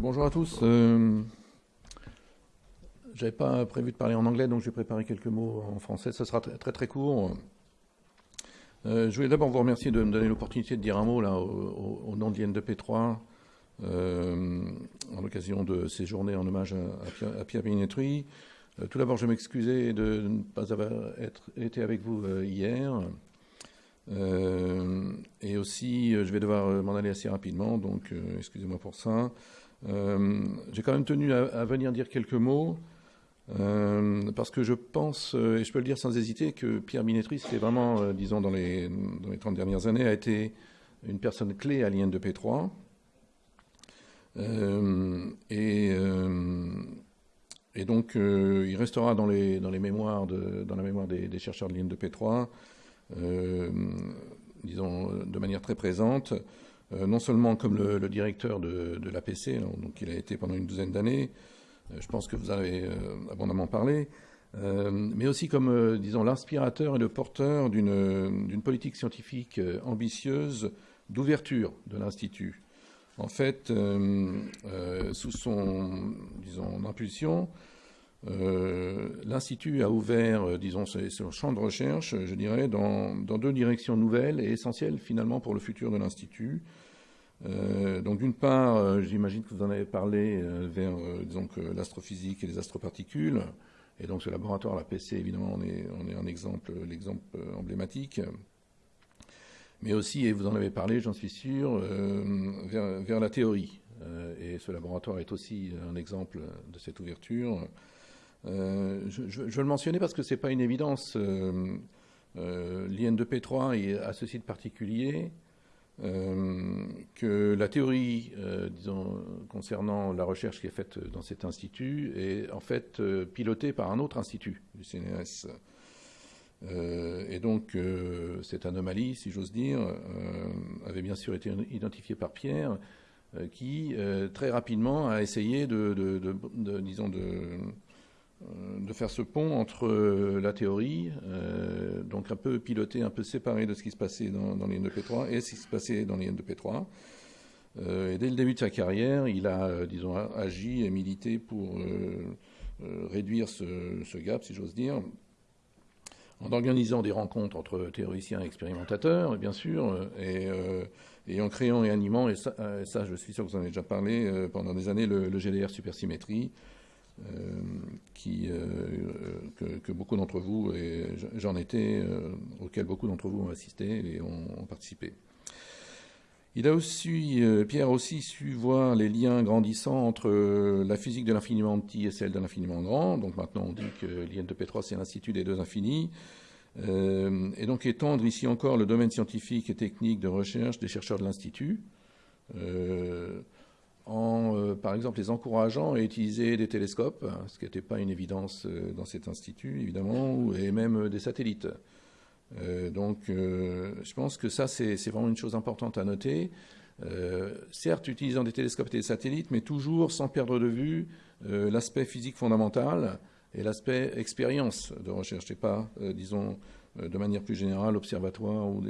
Bonjour à tous. Euh, J'avais pas prévu de parler en anglais, donc j'ai préparé quelques mots en français. Ce sera très très, court. Euh, je voulais d'abord vous remercier de me donner l'opportunité de dire un mot là, au, nom de l'IN2P3 euh, en l'occasion de ces journées en hommage à, Pierre, Binetruy. Euh, tout d'abord, je m'excusais de ne pas avoir été avec vous hier. et aussi, je vais devoir m'en aller assez rapidement, donc excusez-moi pour ça. J'ai quand même tenu à, venir dire quelques mots. parce que je pense, et je peux le dire sans hésiter, que Pierre Binetruy, c'était vraiment, disons, dans les, dans les 30 dernières années, a été une personne clé à l'IN2P3. Euh, et, euh, et, donc, euh, il restera dans, les, dans, les mémoires dans la mémoire des, chercheurs de l'IN de P3, disons, de manière très présente, non seulement comme le, directeur de, de l'APC, hein, donc il a été pendant une douzaine d'années, je pense que vous avez abondamment parlé, mais aussi comme, disons, l'inspirateur et le porteur d'une politique scientifique ambitieuse d'ouverture de l'Institut. En fait, euh, euh, sous son disons, impulsion, euh, l'Institut a ouvert, disons, son champ de recherche, je dirais, dans, deux directions nouvelles et essentielles finalement pour le futur de l'Institut. donc d'une part, j'imagine que vous en avez parlé vers l'astrophysique et les astroparticules. Et donc ce laboratoire, la PC, évidemment, on est, un exemple, l'exemple emblématique mais aussi, et vous en avez parlé, j'en suis sûr, euh, vers, la théorie. Euh, et ce laboratoire est aussi un exemple de cette ouverture. Euh, je, veux le mentionner parce que ce n'est pas une évidence. L'IN2P3 a ceci de particulier que la théorie, disons, concernant la recherche qui est faite dans cet institut est en fait pilotée par un autre institut du CNRS. Euh, et donc, euh, cette anomalie, si j'ose dire, euh, avait bien sûr été identifiée par Pierre, qui très rapidement a essayé de, disons, de, faire ce pont entre la théorie, donc un peu piloté, un peu séparé de ce qui se passait dans, les 2 3 et ce qui se passait dans les N2P3. et dès le début de sa carrière, il a, disons, agi et milité pour réduire ce, gap, si j'ose dire, en organisant des rencontres entre théoriciens et expérimentateurs, bien sûr, euh, euh, et, en créant et animant, et euh, ça, je suis sûr que vous en avez déjà parlé, pendant des années, le, GDR Supersymétrie, qui, que, beaucoup d'entre vous, et j'en étais, auquel beaucoup d'entre vous ont assisté et ont participé. Il a aussi, euh, Pierre a aussi su voir les liens grandissants entre euh, la physique de l'infiniment petit et celle de l'infiniment grand. Donc maintenant, on dit que l'IN2P3, c'est l'Institut des deux infinis. Euh, et donc étendre ici encore le domaine scientifique et technique de recherche des chercheurs de l'Institut, en, par exemple, les encourageant à utiliser des télescopes, ce qui n'était pas une évidence dans cet institut, évidemment, et même des satellites. Euh, donc, euh, je pense que ça, c'est vraiment une chose importante à noter. Euh, certes, utilisant des télescopes et des satellites, mais toujours sans perdre de vue l'aspect physique fondamental et l'aspect expérience de recherche, et pas, disons, de manière plus générale, observatoire ou,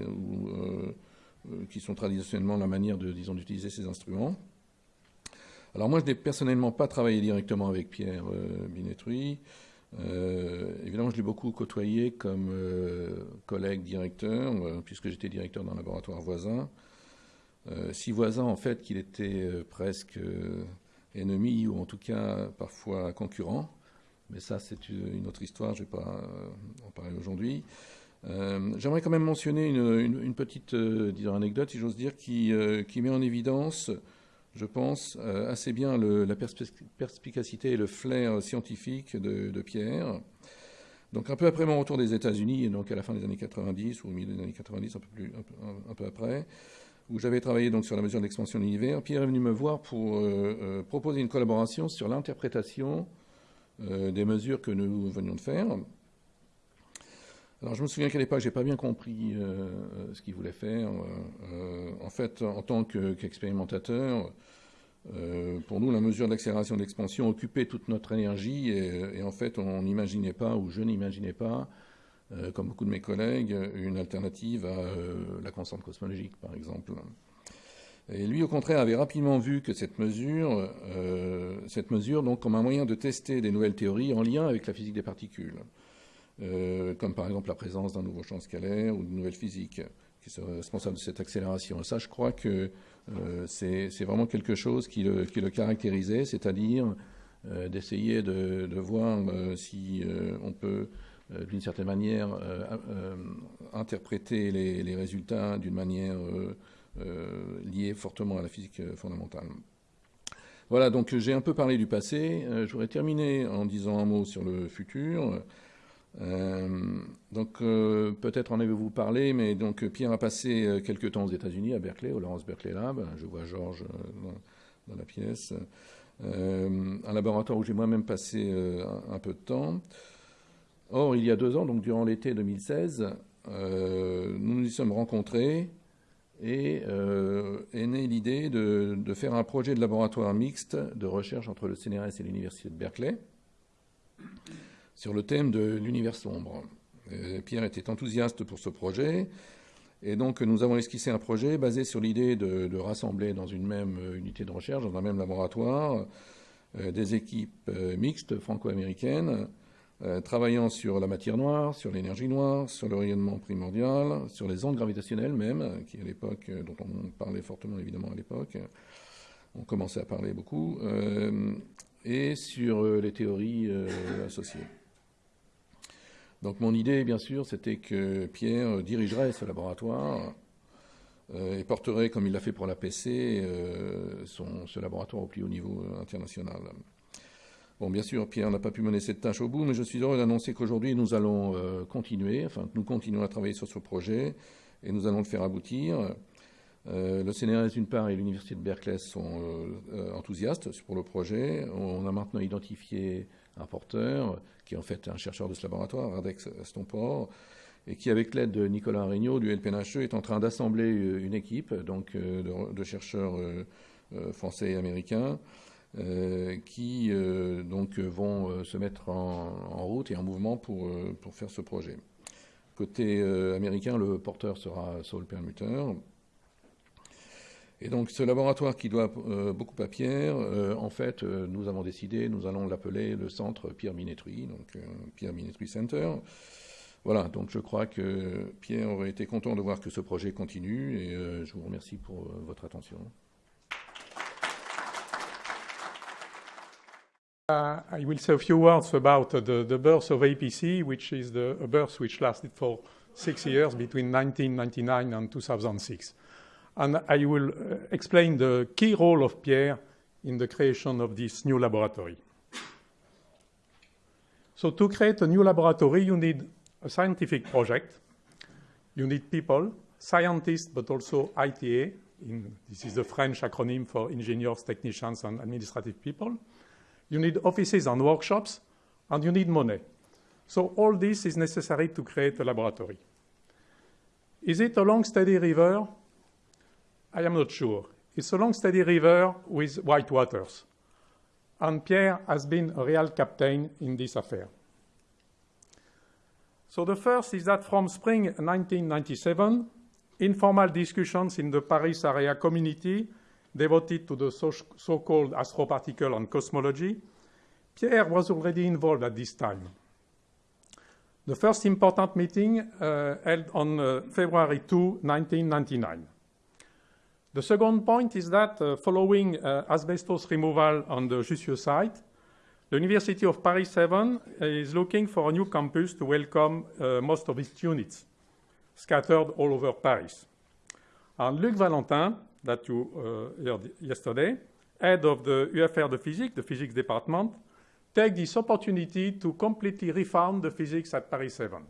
qui sont traditionnellement la manière d'utiliser ces instruments. Alors moi, je n'ai personnellement pas travaillé directement avec Pierre Binetruy. Euh, évidemment, je l'ai beaucoup côtoyé comme euh, collègue directeur, euh, puisque j'étais directeur d'un laboratoire voisin. si voisin, en fait, qu'il était presque ennemi, ou en tout cas parfois concurrent. Mais ça, c'est une autre histoire, je ne vais pas en parler aujourd'hui. J'aimerais quand même mentionner une, petite anecdote, si j'ose dire, qui, met en évidence je pense, euh, assez bien la perspicacité et le flair scientifique de, Pierre. Donc un peu après mon retour des États-Unis, donc à la fin des années 90 ou au milieu des années 90, un peu, plus, un après, où j'avais travaillé donc sur la mesure d'expansion de l'univers, Pierre est venu me voir pour euh, euh, proposer une collaboration sur l'interprétation des mesures que nous venions de faire. Alors je me souviens qu'à l'époque, je n'ai pas bien compris ce qu'il voulait faire. en fait, en tant qu'expérimentateur, euh, pour nous, la mesure d'accélération d'expansion occupait toute notre énergie et, en fait, on n'imaginait pas, ou je n'imaginais pas, euh, comme beaucoup de mes collègues, une alternative à euh, la constante cosmologique, par exemple. Et lui, au contraire, avait rapidement vu que cette mesure, euh, cette mesure donc, comme un moyen de tester des nouvelles théories en lien avec la physique des particules, euh, comme par exemple la présence d'un nouveau champ scalaire ou d'une nouvelle physique qui serait responsable de cette accélération. Ça, je crois que euh, c'est vraiment quelque chose qui le, caractérisait, c'est-à-dire d'essayer de, voir si on peut d'une certaine manière interpréter les, résultats d'une manière euh, lié fortement à la physique euh, fondamentale. Voilà, donc j'ai un peu parlé du passé. Euh, je voudrais terminer en disant un mot sur le futur. Donc peut-être en avez-vous parlé, mais donc Pierre a passé quelques temps aux États-Unis, à Berkeley, au Lawrence Berkeley Lab. Je vois Georges dans, la pièce. un laboratoire où j'ai moi-même passé un, peu de temps. Or, il y a deux ans, donc durant l'été 2016, nous nous y sommes rencontrés et euh, est née l'idée de, faire un projet de laboratoire mixte de recherche entre le CNRS et l'Université de Berkeley sur le thème de l'univers sombre. Pierre était enthousiaste pour ce projet, et donc nous avons esquissé un projet basé sur l'idée de, rassembler dans une même unité de recherche, dans un même laboratoire, euh, des équipes euh, mixtes franco-américaines euh, travaillant sur la matière noire, sur l'énergie noire, sur le rayonnement primordial, sur les ondes gravitationnelles même, qui à l'époque, euh, dont on parlait fortement évidemment à l'époque, on commençait à parler beaucoup, euh, et sur les théories associées. Donc mon idée, bien sûr, c'était que Pierre dirigerait ce laboratoire et porterait, comme il l'a fait pour la PC, ce laboratoire au plus haut niveau international. Bon, bien sûr, Pierre n'a pas pu mener cette tâche au bout, mais je suis heureux d'annoncer qu'aujourd'hui, nous allons euh, continuer, enfin, nous continuons à travailler sur ce projet et nous allons le faire aboutir. Euh, le CNRS, d'une part, et l'Université de Berkeley sont euh, enthousiastes pour le projet. On a maintenant identifié un porteur, qui est en fait un chercheur de ce laboratoire, Radex Stompor, et qui, avec l'aide de Nicolas Regnault du LPNHE, est en train d'assembler une équipe donc, de, chercheurs français et américains euh, qui euh, donc vont euh, se mettre en, route et en mouvement pour, pour faire ce projet. Côté américain, le porteur sera Saul Permuter. Et donc ce laboratoire qui doit beaucoup à Pierre, en fait, nous avons décidé, nous allons l'appeler le centre Pierre Minetruy, donc Pierre Minetruy Center. Voilà, donc je crois que Pierre aurait été content de voir que ce projet continue et je vous remercie pour votre attention. Uh, I will say a few words about the, the, birth of APC, which is a birth which lasted for six years between 1999 and 2006. And I will uh, explain the key role of Pierre in the creation of this new laboratory. So to create a new laboratory, you need a scientific project. You need people, scientists, but also ITA. In, this is the French acronym for engineers, technicians, and administrative people you need offices and workshops, and you need money. So all this is necessary to create a laboratory. Is it a long, steady river? I am not sure. It's a long, steady river with white waters. And Pierre has been a real captain in this affair. So the first is that from spring 1997, informal discussions in the Paris area community devoted to the so-called astroparticle and cosmology, Pierre was already involved at this time. The first important meeting uh, held on uh, February 2, 1999. The second point is that uh, following uh, asbestos removal on the Jussieu site, the University of Paris 7 is looking for a new campus to welcome uh, most of its units scattered all over Paris. And Luc Valentin, that you uh, heard yesterday, head of the UFR de Physics, the physics department, take this opportunity to completely refound the physics at Paris 7.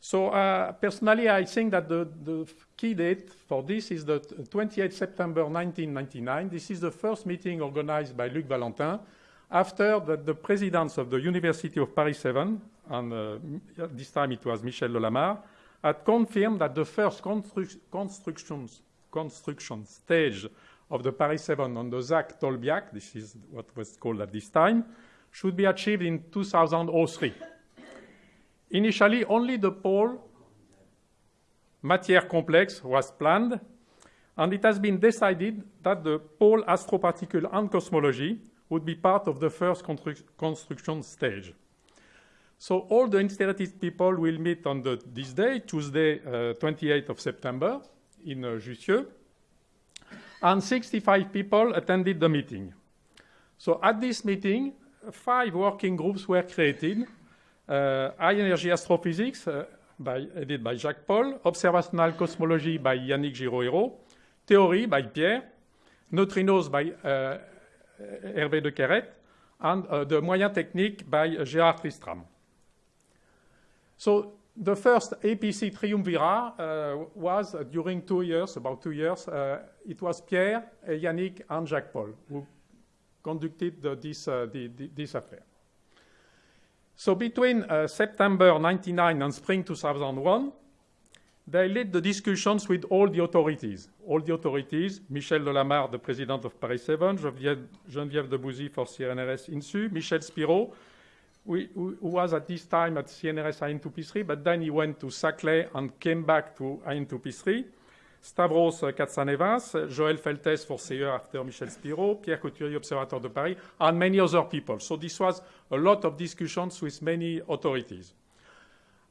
So uh, personally, I think that the, the, key date for this is the 28 September 1999. This is the first meeting organized by Luc Valentin after the, the presidents of the University of Paris 7, and uh, this time it was Michel Delamare, had confirmed that the first constru constructions construction stage of the Paris 7 on the ZAC Tolbiac, this is what was called at this time, should be achieved in 2003. Initially, only the pole matière complex was planned, And it has been decided that the pole astroparticle and cosmology would be part of the first constru construction stage. So all the interested people will meet on the, this day, Tuesday, uh, 28th of September, in uh, Jussieu. And 65 people attended the meeting. So at this meeting, five working groups were created. Uh, high energy astrophysics, uh, by, by Jacques Paul, observational cosmology by Yannick Giraud-Hérault, theory by Pierre, neutrinos by uh, Hervé de Queret, and the moyen technique by Gérard Tristram. So the first APC triumvirat was during two years, about two years, uh, it was Pierre, Yannick, and Jacques Paul who conducted this, uh, this affair. So between uh, September 99 and spring 2001, they led the discussions with all the authorities. All the authorities, Michel Delamarre, the president of Paris 7, Geneviève, Geneviève de Bouzy for CNRS INSU, Michel Spiro, who was at this time at CNRS IN2P3, but then he went to Saclay and came back to IN2P3. Stavros Katsanevas, Joël Feltesse for CE after Michel Spiro, Pierre Couturier, Observatoire de Paris, and many other people. So this was a lot of discussions with many authorities.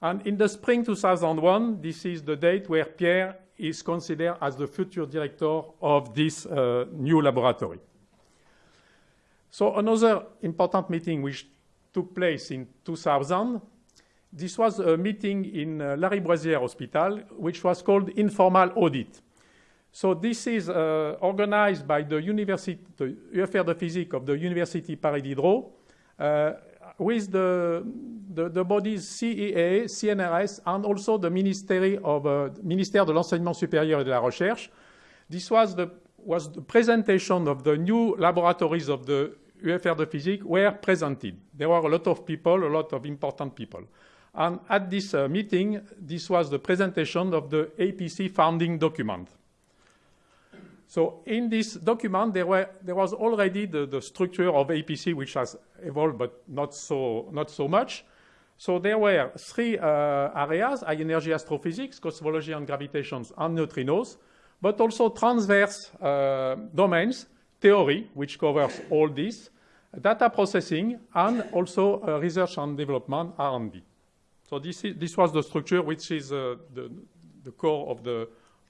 And in the spring 2001, this is the date where Pierre is considered as the future director of this uh, new laboratory. So another important meeting which took place in 2000, this was a meeting in uh, Lariboisière Hospital, which was called informal audit. So this is uh, organized by the university, the UFR de Physique of the University Paris Diderot, uh, with the, the, the, bodies CEA, CNRS, and also the Ministry of, uh, Ministère de l'Enseignement Supérieur et de la Recherche. This was the, was the presentation of the new laboratories of the UFR de Physique were presented. There were a lot of people, a lot of important people. And at this uh, meeting, this was the presentation of the APC founding document. So in this document, there, were, there was already the, the, structure of APC, which has evolved, but not so, not so much. So there were three uh, areas, high energy astrophysics, cosmology and gravitations, and neutrinos, but also transverse uh, domains, theory, which covers all this, data processing, and also uh, research and development, R&D. So this, is, this was the structure which is uh, the, the core of the,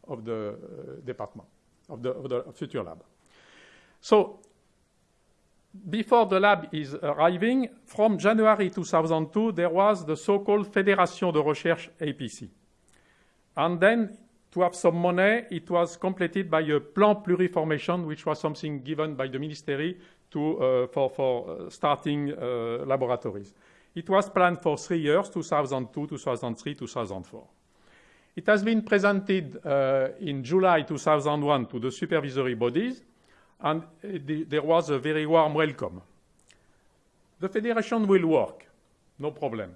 of the uh, department of the, of the future lab. So before the lab is arriving, from January 2002, there was the so-called Fédération de Recherche APC. And then to have some money, it was completed by a plan pluriformation, which was something given by the ministry to, uh, for, for uh, starting uh, laboratories. It was planned for three years, 2002, 2003, 2004. It has been presented uh, in July 2001 to the supervisory bodies, and the, there was a very warm welcome. The federation will work, no problem,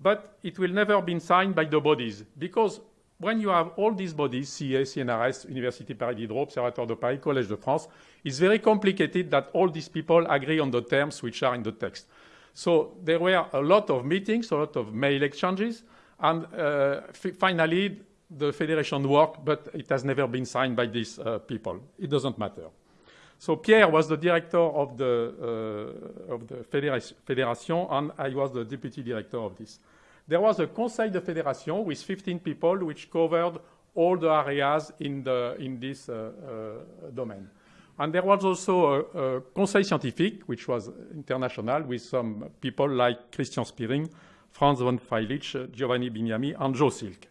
but it will never be signed by the bodies, because when you have all these bodies, CA, CNRS, Université Paris Diderot, Observatoire de Paris, Collège de France, it's very complicated that all these people agree on the terms which are in the text. So there were a lot of meetings, a lot of mail exchanges, and uh, finally, the federation worked, but it has never been signed by these uh, people. It doesn't matter. So Pierre was the director of the, uh, of the federation, and I was the deputy director of this. There was a Conseil de Fédération with 15 people, which covered all the areas in, the, in this uh, uh, domain. And there was also a, a Conseil Scientifique, which was international, with some people like Christian Spiering, Franz von Feilitzsch, Giovanni Bignami, and Joe Silk.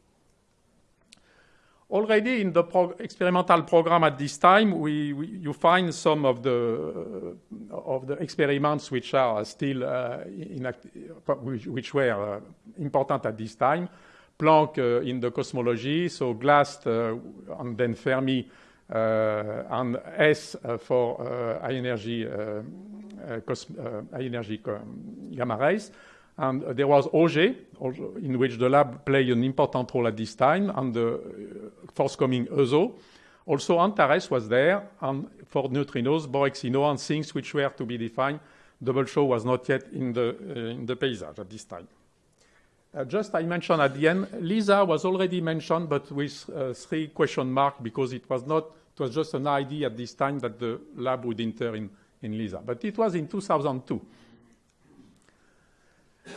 Already in the prog experimental program at this time, we, we, you find some of the, uh, of the experiments which are still uh, which, which, were uh, important at this time. Planck uh, in the cosmology, so GLAST uh, and then Fermi uh, and S for high energy, high energy gamma rays. And there was Auger, in which the lab played an important role at this time, and the forthcoming EUSO. Also, Antares was there, and for neutrinos, Borexino, and things which were to be defined. Double Chooz was not yet in the, uh, in the paysage at this time. Uh, just I mentioned at the end, LISA was already mentioned, but with uh, three question mark because it was not It was just an idea at this time that the lab would enter in, in LISA. But it was in 2002.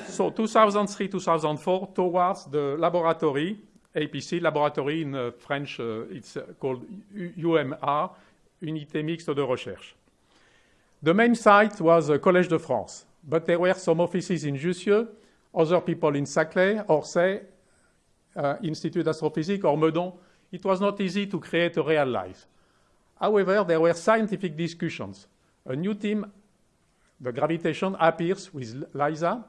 So 2003, 2004, towards the laboratory, APC, laboratory in uh, French, uh, it's uh, called UMR, Unité Mixte de Recherche. The main site was uh, Collège de France, but there were some offices in Jussieu, other people in Saclay, Orsay, uh, Institut d'Astrophysique, or Meudon. It was not easy to create a real life. However, there were scientific discussions. A new team, the gravitation, appears with LISA.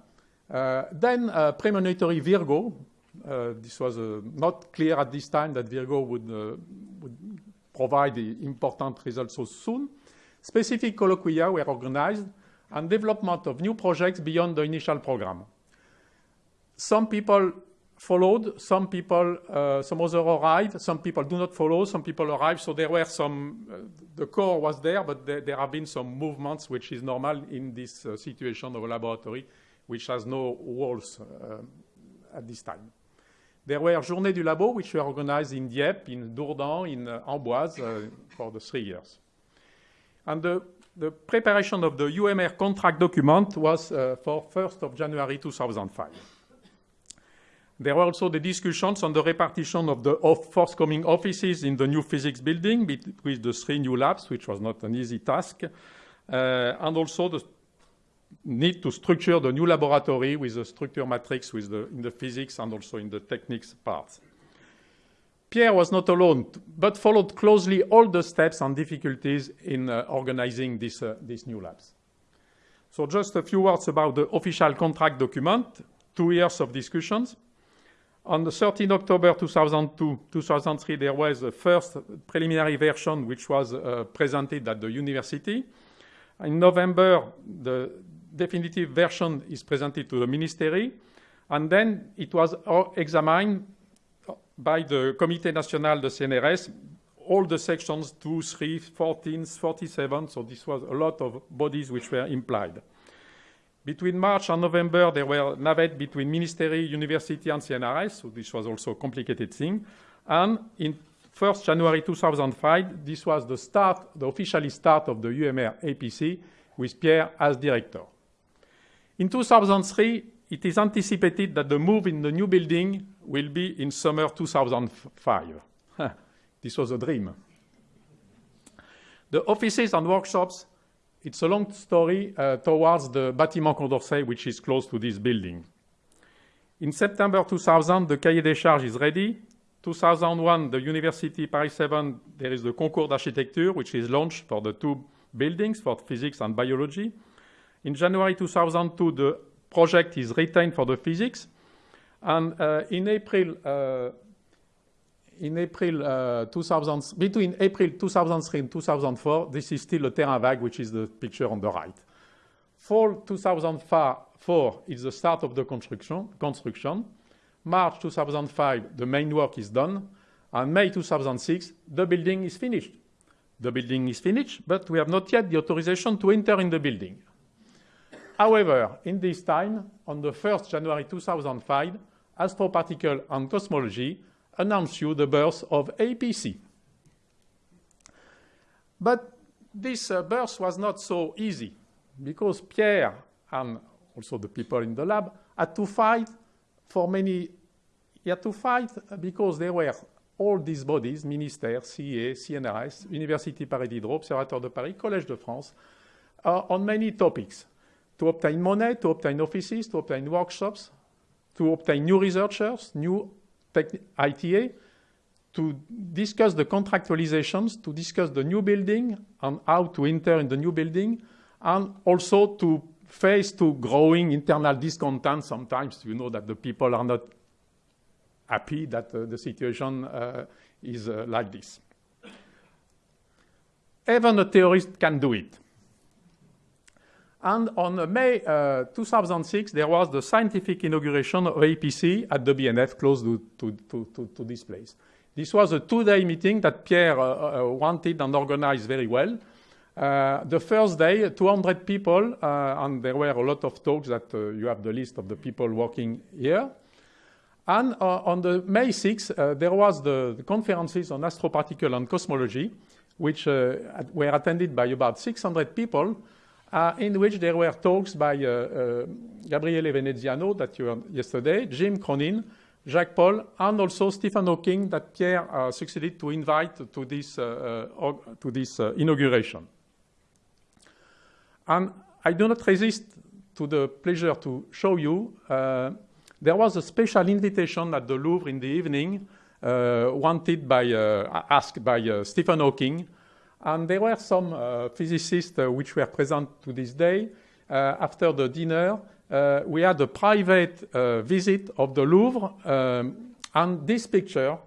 Uh, then uh, premonitory Virgo, uh, this was uh, not clear at this time that Virgo would, uh, would provide the important results so soon. Specific colloquia were organized and development of new projects beyond the initial program. Some people followed, some people, uh, some other arrived, some people do not follow, some people arrive. So there were some, uh, the core was there, but there, there, have been some movements, which is normal in this uh, situation of a laboratory, which has no walls at this time. There were Journées du Labo, which were organized in Dieppe, in Dourdan, in uh, Amboise uh, for the three years. And the, the, preparation of the UMR contract document was uh, for 1st of January 2005. There were also the discussions on the repartition of the forthcoming offices in the new physics building with the three new labs, which was not an easy task, uh, and also the need to structure the new laboratory with the structure matrix with the, in the physics and also in the techniques parts. Pierre was not alone, but followed closely all the steps and difficulties in uh, organizing this, uh, these new labs. So just a few words about the official contract document, two years of discussions. On the 13 October 2002, 2003, there was a first preliminary version which was uh, presented at the university. In November, the definitive version is presented to the ministry, and then it was examined by the Comité National de CNRS, all the sections 2, 3, 14, 47, so this was a lot of bodies which were implied. Between March and November, there were navettes between ministry, university, and CNRS, so this was also a complicated thing. And in 1st January 2005, this was the start, the officially start of the UMR APC with Pierre as director. In 2003, it is anticipated that the move in the new building will be in summer 2005. this was a dream. The offices and workshops, it's a long story uh, towards the Bâtiment Condorcet, which is close to this building. In September 2000, the cahier des charges is ready. 2001, the University Paris 7, there is the concours d'architecture, which is launched for the two buildings, for physics and biology. In January 2002, the project is retained for the physics. And uh, in April, uh, in April uh, 2000, between April 2003 and 2004, this is still a terrain vague, which is the picture on the right. Fall 2004 is the start of the construction. construction. March 2005, the main work is done. And May 2006, the building is finished. The building is finished, but we have not yet the authorization to enter in the building. However, in this time, on the 1st January 2005, Astroparticle and Cosmology announced you the birth of APC. But this uh, birth was not so easy because Pierre and also the people in the lab had to fight for many, he had to fight because there were all these bodies, Ministère, CIE, CNRS, University Paris Diderot, Observatoire de Paris, Collège de France, uh, on many topics to obtain money, to obtain offices, to obtain workshops, to obtain new researchers, new ITA, to discuss the contractualizations, to discuss the new building and how to enter in the new building, and also to face to growing internal discontent. Sometimes you know that the people are not happy that uh, the situation uh, is uh, like this. Even a theorist can do it. And on May uh, 2006, there was the scientific inauguration of APC at the BNF close to, to, to, to this place. This was a two-day meeting that Pierre uh, uh, wanted and organized very well. Uh, the first day, 200 people, uh, and there were a lot of talks that uh, you have the list of the people working here. And on the May 6th, there was the, the conferences on astroparticle and cosmology, which were attended by about 600 people, in which there were talks by Gabriele Veneziano that you heard yesterday, Jim Cronin, Jacques Paul, and also Stephen Hawking that Pierre uh, succeeded to invite to this, uh, uh, to this inauguration. And I do not resist to the pleasure to show you there was a special invitation at the Louvre in the evening wanted by, asked by Stephen Hawking and there were some uh, physicists uh, which were present to this day. Uh, after the dinner, we had a private visit of the Louvre, um, and this picture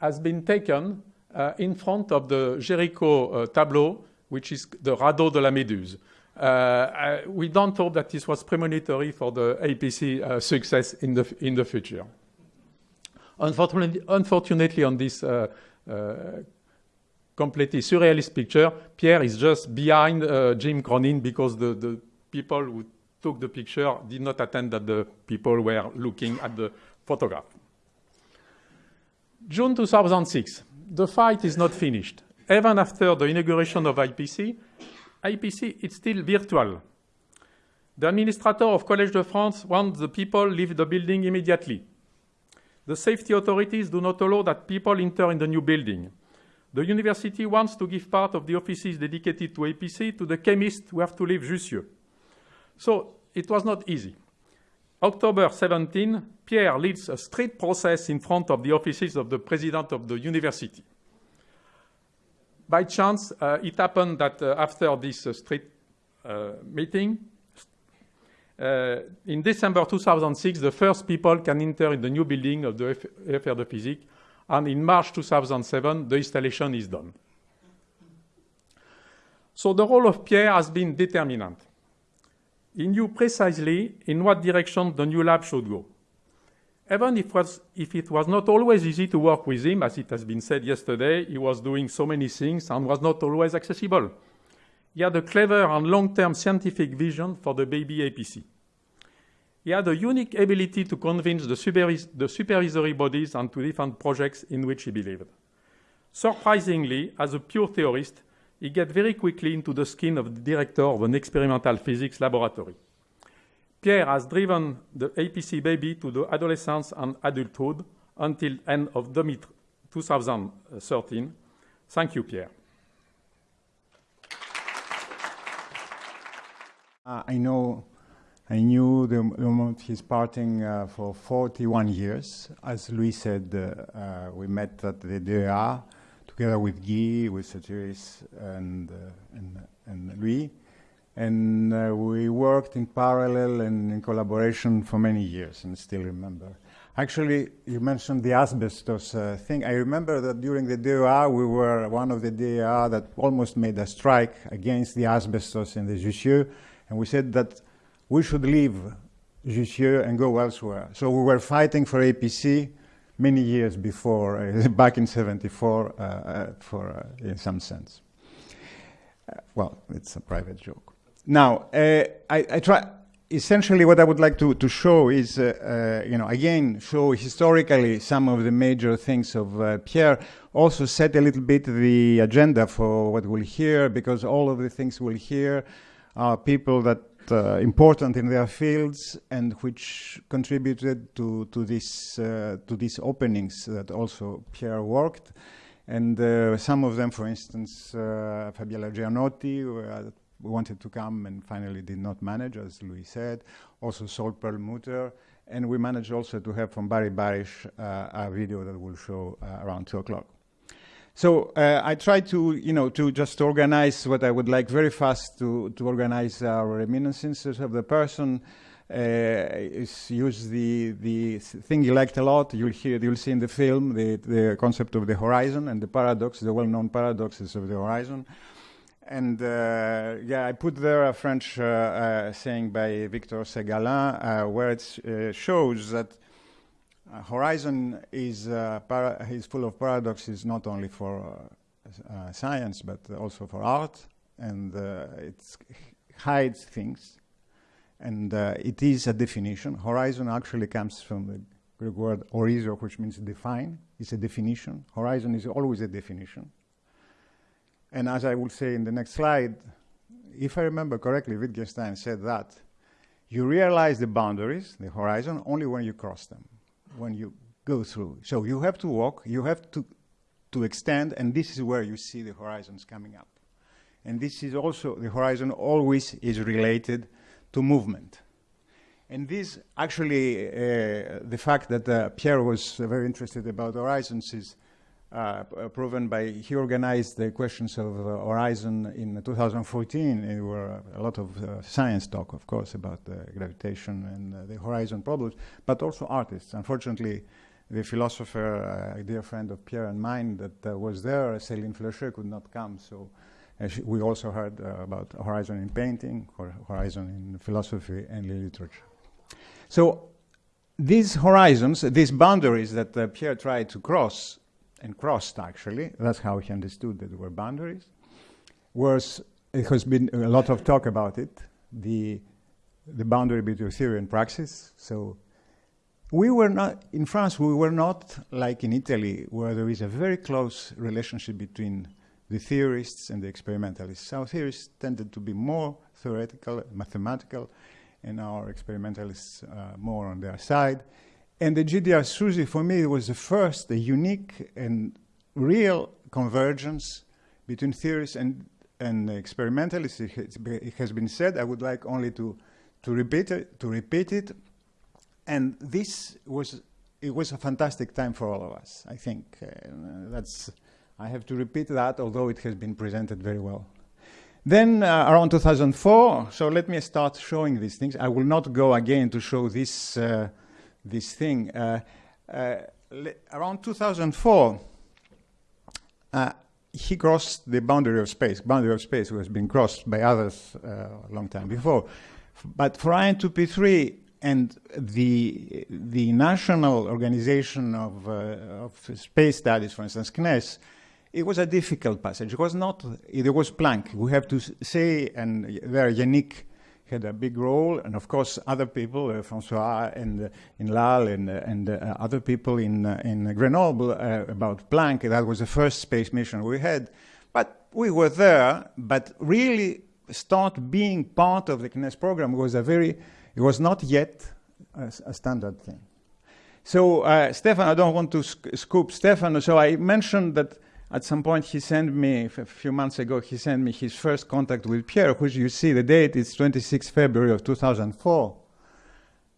has been taken in front of the Géricault tableau, which is the Radeau de la Méduse. Uh, we don't hope that this was premonitory for the APC uh, success in the, in the future. Unfortunately, unfortunately on this uh, completely surrealist picture. Pierre is just behind uh, Jim Cronin because the, the people who took the picture did not attend that the people were looking at the photograph. June 2006, the fight is not finished. Even after the inauguration of APC, APC is still virtual. The administrator of Collège de France wants the people leave the building immediately. The safety authorities do not allow that people enter in the new building. The university wants to give part of the offices dedicated to APC to the chemists who have to leave Jussieu. So it was not easy. October 17, Pierre leads a street process in front of the offices of the president of the university. By chance, uh, it happened that uh, after this uh, street uh, meeting, uh, in December 2006, the first people can enter in the new building of the FR de Physique and in March 2007, the installation is done. So the role of Pierre has been determinant. He knew precisely in what direction the new lab should go. Even if, was, if, it was not always easy to work with him, as it has been said yesterday, he was doing so many things and was not always accessible. He had a clever and long-term scientific vision for the baby APC. He had a unique ability to convince the, supervis the supervisory bodies and to defend projects in which he believed. Surprisingly, as a pure theorist, he got very quickly into the skin of the director of an experimental physics laboratory. Pierre has driven the APC baby to the adolescence and adulthood until end of 2013. Thank you, Pierre. Uh, I know I knew the, the moment he's parting uh, for 41 years. As Louis said, uh, uh, we met at the DEA together with Guy, with Satiris, and, uh, and, and Louis. And uh, we worked in parallel and in collaboration for many years, and still remember. Actually, you mentioned the asbestos uh, thing. I remember that during the DEA, we were one of the DEA that almost made a strike against the asbestos in the Jussieu, and we said that we should leave Jussieu and go elsewhere. So we were fighting for APC many years before, uh, back in 74, uh, uh, for, uh, in some sense. Uh, well, it's a private joke. Now, uh, I, I, try, essentially what I would like to, to show is, you know, again, show historically some of the major things of Pierre, also set a little bit the agenda for what we'll hear, because all of the things we'll hear are people that uh, important in their fields and which contributed to, to, this, uh, to these openings that also Pierre worked. And uh, some of them, for instance, uh, Fabiola Gianotti, uh, wanted to come and finally did not manage, as Louis said. Also Saul Perlmutter. And we managed also to have from Barry Barish uh, a video that will show around 2 o'clock. So uh, I try to, you know, to just organize what I would like very fast to, to organize our reminiscences of the person. Uh, is use the the thing you liked a lot. You'll hear, you'll see in the film the the concept of the horizon and the paradox, the well-known paradoxes of the horizon. And uh, yeah, I put there a French uh, uh, saying by Victor Segalen, uh, where it shows that uh, Horizon is, uh, is full of paradoxes not only for uh, uh science but also for art, and uh, it hides things. And uh, it is a definition. Horizon actually comes from the Greek word horizo, which means define. It's a definition. Horizon is always a definition. And as I will say in the next slide, if I remember correctly, Wittgenstein said that you realize the boundaries, the horizon, only when you cross them, when you go through. So you have to walk, you have to, to extend, and this is where you see the horizons coming up. And this is also, the horizon always is related to movement. And this actually, uh, the fact that uh, Pierre was very interested about horizons is uh, proven by, he organized the questions of uh, horizon in 2014. There were a lot of uh, science talk, of course, about the gravitation and uh, the horizon problems, but also artists. Unfortunately, the philosopher, a dear friend of Pierre and mine that was there, Céline Fleuchet, could not come, so we also heard about horizon in painting, or horizon in philosophy and literature. So these horizons, these boundaries that uh, Pierre tried to cross and crossed actually, that's how he understood that there were boundaries, was, it has been a lot of talk about it, the, the boundary between theory and praxis. So we were not, in France, we were not like in Italy, where there is a very close relationship between the theorists and the experimentalists. Our theorists tended to be more theoretical, mathematical, and our experimentalists uh, more on their side. And the GDR SUSY, for me, was the first, a unique and real convergence between theorists and, and experimentalists. It has been said. I would like only to, to, repeat, it, to repeat it. And this was, it was a fantastic time for all of us, I think. Uh, that's, I have to repeat that, although it has been presented very well. Then uh, around 2004, so let me start showing these things. I will not go again to show this uh, this thing. Uh, uh, around 2004, uh, he crossed the boundary of space. Boundary of space was being crossed by others a long time before. But for IN2P3 and the, the National Organization of, of Space Studies, for instance, CNES, it was a difficult passage. It was not, it was Planck. We have to say, and there Yannick had a big role, and of course other people, uh, Francois and uh, in Lal and, uh, and uh, other people in, uh, in Grenoble uh, about Planck. That was the first space mission we had. But we were there, but really start being part of the CNES program was a very, it was not yet a, a standard thing. So Stefan, I don't want to sc scoop Stefan, so I mentioned that at some point, he sent me, a few months ago, he sent me his first contact with Pierre, which you see, the date is 26 February of 2004,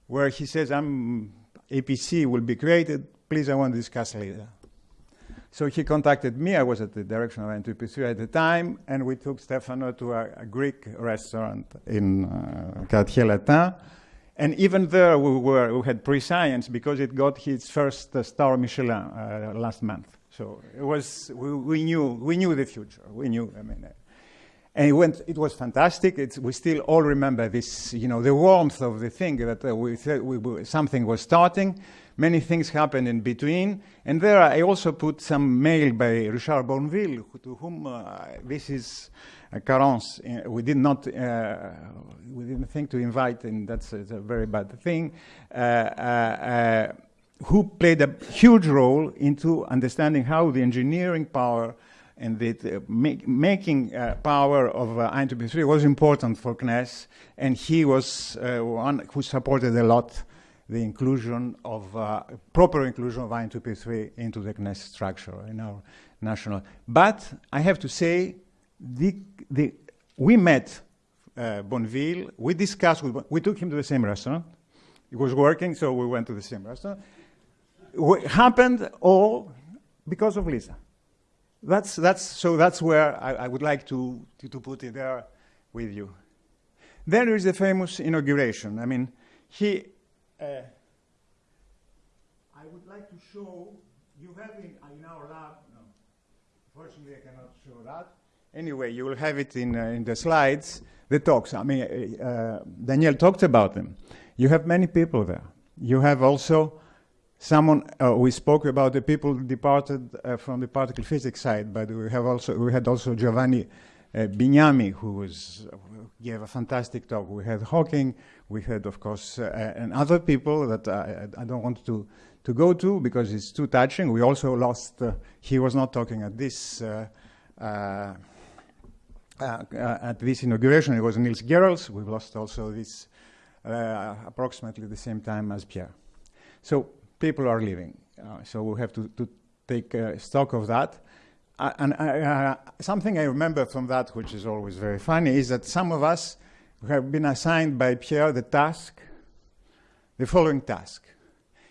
where he says, I'm, APC will be created, please, I want to discuss later. So he contacted me, I was at the direction of N2P3 at the time, and we took Stefano to a, a Greek restaurant in uh, Quartier Latin, and even there we, were, we had pre-science because it got its first uh, star Michelin uh, last month. So it was, we, we, knew, we knew the future. We knew, I mean, uh, and it went, it was fantastic. It's, we still all remember this, you know, the warmth of the thing that uh, we, we, something was starting. Many things happened in between. And there I also put some mail by Richard Bonneville, to whom uh, this is a carence. Uh, we did not, uh, we didn't think to invite, and that's, that's a very bad thing. Who played a huge role into understanding how the engineering power and the uh, make, making uh, power of uh, IN2P3 was important for CNES, and he was uh, one who supported a lot the inclusion of uh, proper inclusion of IN2P3 into the CNES structure in our national. But I have to say, the, the, we met uh, Bonneville, we discussed, we took him to the same restaurant. He was working, so we went to the same restaurant happened all because of Lisa. That's, that's, so that's where I, I would like to, to, to, put it there with you. Then there is the famous inauguration. I mean, he, uh, I would like to show, you have in, in our lab, no, I cannot show that. Anyway, you will have it in, uh, in the slides, the talks. I mean, uh, uh Daniel talked about them. You have many people there. You have also Someone uh, we spoke about the people departed uh, from the particle physics side, but we have also we had also Giovanni uh, Bignami, who was gave a fantastic talk. We had Hawking, we had of course uh, and other people that I, I, don't want to to go to because it's too touching. We also lost. Uh, he was not talking at this. Uh, uh, uh, at this inauguration, it was Niels Gehrels. We've lost also this uh, approximately the same time as Pierre. So people are leaving. Uh, so we have to, to take uh, stock of that. Uh, and something I remember from that, which is always very funny, is that some of us have been assigned by Pierre the task, the following task.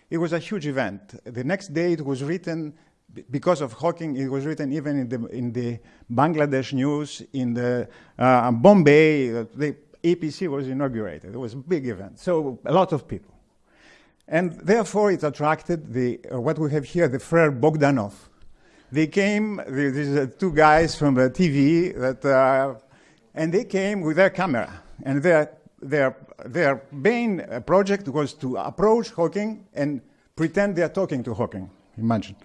It was a huge event. The next day it was written because of Hawking, it was written even in the, in the Bangladesh news, in the uh, Bombay, uh, the APC was inaugurated. It was a big event, so a lot of people. And therefore it attracted the, uh, what we have here, the Frere Bogdanov. They came, these are two guys from the TV, that, uh, and they came with their camera. And their, their, their main uh, project was to approach Hawking and pretend they are talking to Hawking, imagine.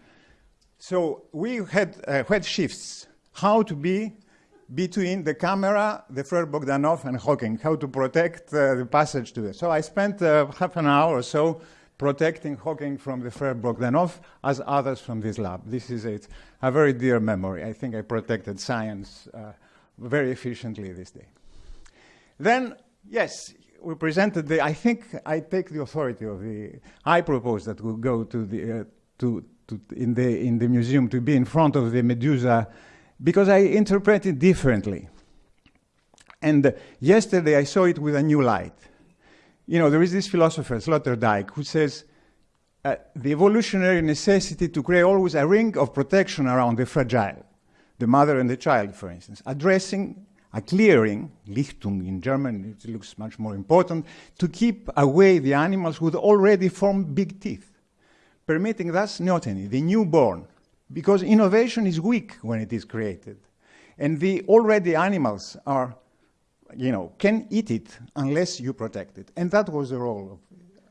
So we had, uh, had shifts, how to be between the camera, the Frere Bogdanov, and Hawking, how to protect uh, the passage to it. So I spent half an hour or so protecting Hawking from the Frere Bogdanov as others from this lab. This is a, a very dear memory. I think I protected science uh, very efficiently this day. Then, yes, we presented the, I think I take the authority of the, I propose that we go to the, uh, to, to, in, the, in the museum to be in front of the Medusa because I interpret it differently. And yesterday I saw it with a new light. You know, there is this philosopher, Sloterdijk, who says uh, the evolutionary necessity to create always a ring of protection around the fragile, the mother and the child, for instance, addressing a clearing, Lichtung in German, it looks much more important, to keep away the animals who already form big teeth permitting thus neoteny, the newborn, because innovation is weak when it is created. And the already animals are, you know, can eat it unless you protect it. And that was the role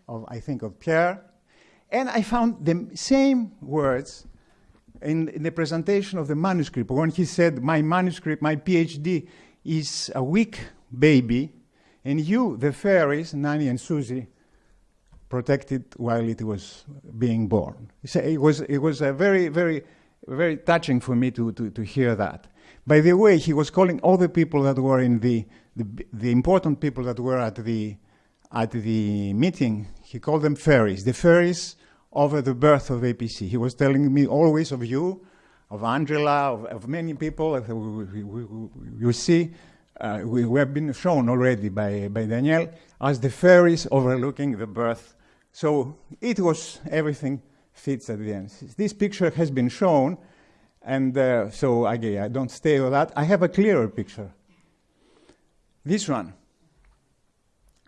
of, of I think, of Pierre. And I found the same words in, in the presentation of the manuscript when he said, my manuscript, my PhD is a weak baby, and you, the fairies, Nanny and Susie, protected while it was being born. It was, it was a very, very, very touching for me to, to, to hear that. By the way, he was calling all the people that were in the, the, the important people that were at the, at the meeting, he called them fairies, the fairies over the birth of APC. He was telling me always of you, of Angela, of, of many people. You see, uh, we, we, have been shown already by, by Daniel as the fairies overlooking the birth so it was, everything fits at the end. This picture has been shown, and uh, so again, I don't stay with that. I have a clearer picture. This one.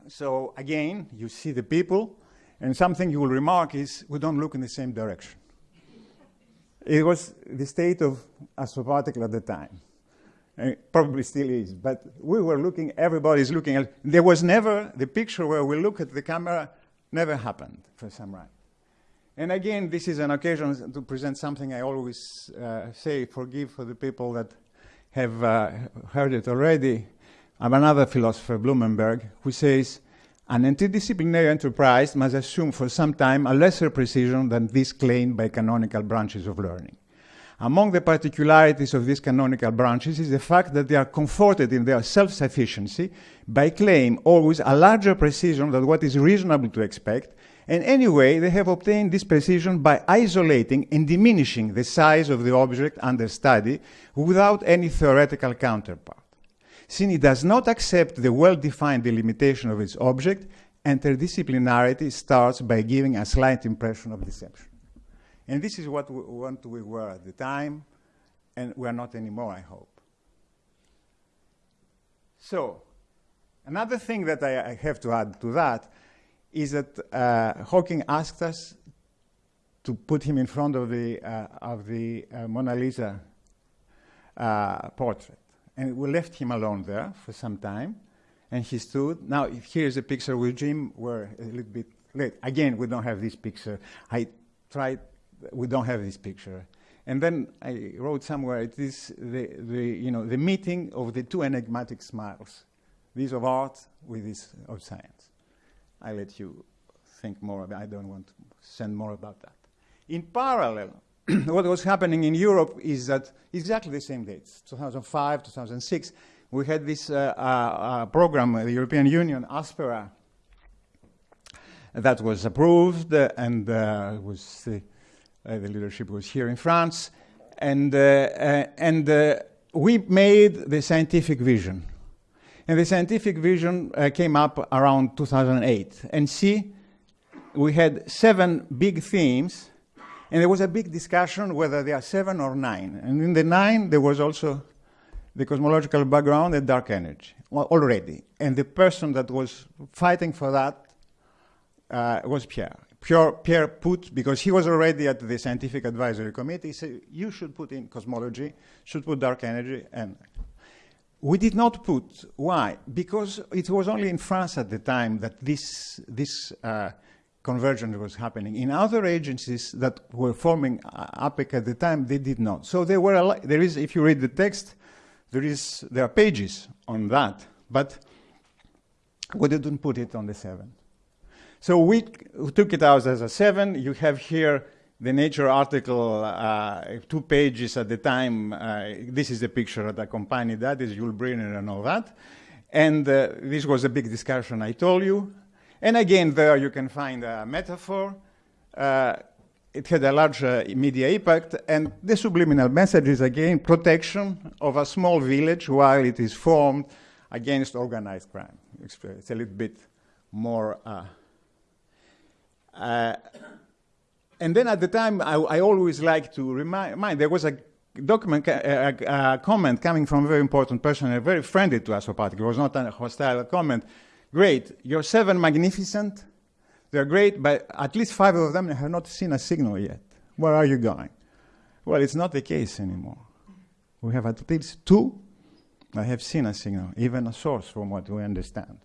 So again, you see the people, and something you will remark is we don't look in the same direction. it was the state of astroparticle at the time. It probably still is, but we were looking, everybody's looking at, there was never the picture where we look at the camera Never happened for Samrai. And again, this is an occasion to present something I always uh, say, forgive for the people that have uh, heard it already. I'm another philosopher, Blumenberg, who says, an interdisciplinary enterprise must assume for some time a lesser precision than this claimed by canonical branches of learning. Among the particularities of these canonical branches is the fact that they are comforted in their self-sufficiency by claim always a larger precision than what is reasonable to expect, and anyway, they have obtained this precision by isolating and diminishing the size of the object under study without any theoretical counterpart. Since it does not accept the well-defined delimitation of its object, interdisciplinarity starts by giving a slight impression of deception. And this is what we, what we were at the time, and we are not anymore, I hope. So, another thing that I, I have to add to that is that uh, Hawking asked us to put him in front of the, uh, of the uh, Mona Lisa uh, portrait. And we left him alone there for some time, and he stood. Now, here's a picture with Jim. We're a little bit late. Again, we don't have this picture. I tried we don't have this picture. And then I wrote somewhere, it is the, the, you know, the meeting of the two enigmatic smiles, this of art with this of science. I let you think more about I don't want to send more about that. In parallel, what was happening in Europe is that exactly the same dates, 2005, 2006, we had this uh, uh, uh program, the European Union, Aspera, that was approved, and was the leadership was here in France, and and we made the scientific vision. And the scientific vision uh, came up around 2008. And see, we had seven big themes, and there was a big discussion whether there are seven or nine. And in the nine, there was also the cosmological background and dark energy well, already. And the person that was fighting for that uh, was Pierre. Pierre. Pierre put, because he was already at the scientific advisory committee, he said, you should put in cosmology, should put dark energy, and we did not put. Why? Because it was only in France at the time that this, this uh, convergence was happening. In other agencies that were forming uh, ApPEC at the time, they did not. So there were there is, if you read the text, there is there are pages on that, but we didn't put it on the seven. So we took it out as a seven. You have here the Nature article, uh, two pages at the time. Uh, this is the picture that accompanied that, is Yul Brynner and all that. And uh, this was a big discussion I told you. And again, there you can find a metaphor. Uh, it had a large uh, media impact, and the subliminal message is again protection of a small village while it is formed against organized crime. It's a little bit more. Uh, uh, and then at the time, I, I always like to remind, there was a document, a, a, comment coming from a very important person, a very friendly to us. It was not a hostile comment. Great, you're seven magnificent. They're great, but at least five of them have not seen a signal yet. Where are you going? Well, it's not the case anymore. We have at least two that have seen a signal, even a source from what we understand.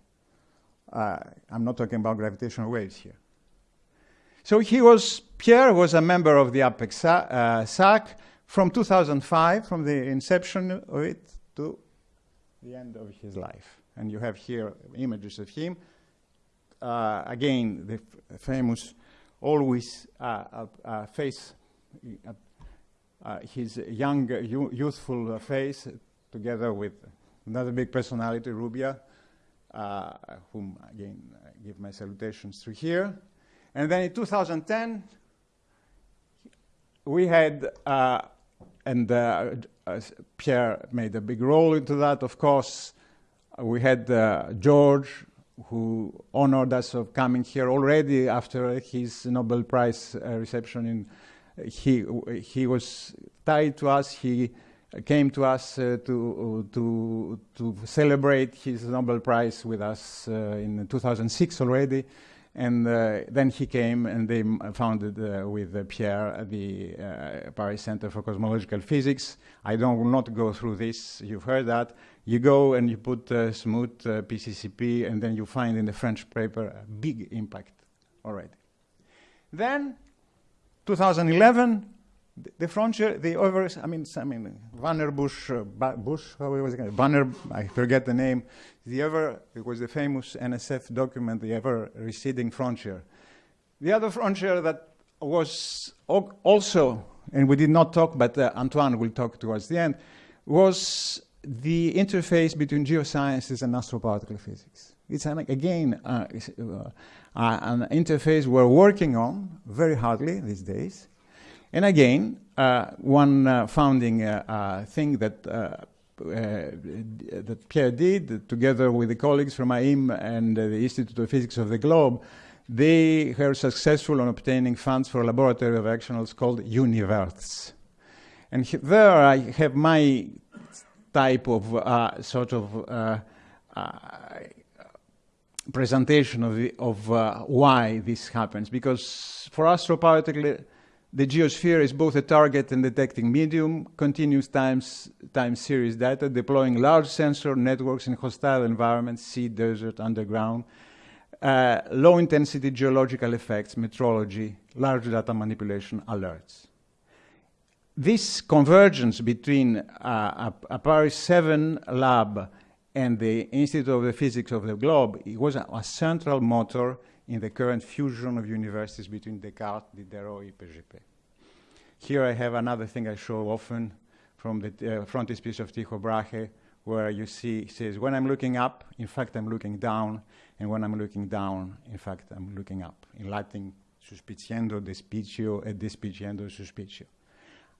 Uh, I'm not talking about gravitational waves here. So he was, Pierre was a member of the ApPEC uh, SAC from 2005, from the inception of it to the end of his life. And you have here images of him. Uh, again, the famous, always uh, uh, uh face, uh, his young, youthful face, together with another big personality, Rubbia, whom again I give my salutations to here. And then in 2010, we had, and Pierre made a big role into that, of course. We had uh, George, who honored us of coming here already after his Nobel Prize uh, reception. In, he, he was tied to us. He came to us uh, to, to, to celebrate his Nobel Prize with us in 2006 already. And uh, then he came and they founded uh, with uh, Pierre the Paris Center for Cosmological Physics. I don't will not go through this, you've heard that. You go and you put Smoot uh, PCCP and then you find in the French paper a big impact already. Then, 2011, the frontier, the over, I mean, I mean, Vanner Bush, uh, Bush, how was it? Vanner, I forget the name. The ever, it was the famous NSF document, the ever receding frontier. The other frontier that was also, and we did not talk, but uh, Antoine will talk towards the end, was the interface between geosciences and astroparticle physics. It's an, again uh, uh, an interface we're working on very hardly these days. And again, uh, one uh, founding uh, uh thing that uh, that Pierre did, together with the colleagues from AIM and the Institute of Physics of the Globe, they were successful in obtaining funds for a laboratory of actionals called Universe. And there I have my type of uh, sort of uh, uh, presentation of, the, of why this happens. Because for astroparticle the geosphere is both a target and detecting medium, continuous times, time series data, deploying large sensor networks in hostile environments, sea, desert, underground, uh, low intensity geological effects, metrology, large data manipulation, alerts. This convergence between uh, a, a, Paris 7 lab and the Institute of the Physics of the Globe was a, a central motor in the current fusion of universities between Descartes, Diderot, and IPGP. Here I have another thing I show often from the uh, frontispiece of Tycho Brahe, where you see, he says, when I'm looking up, in fact, I'm looking down, and when I'm looking down, in fact, I'm looking up. In Latin, suspiciendo despicio et despiciendo suspicio.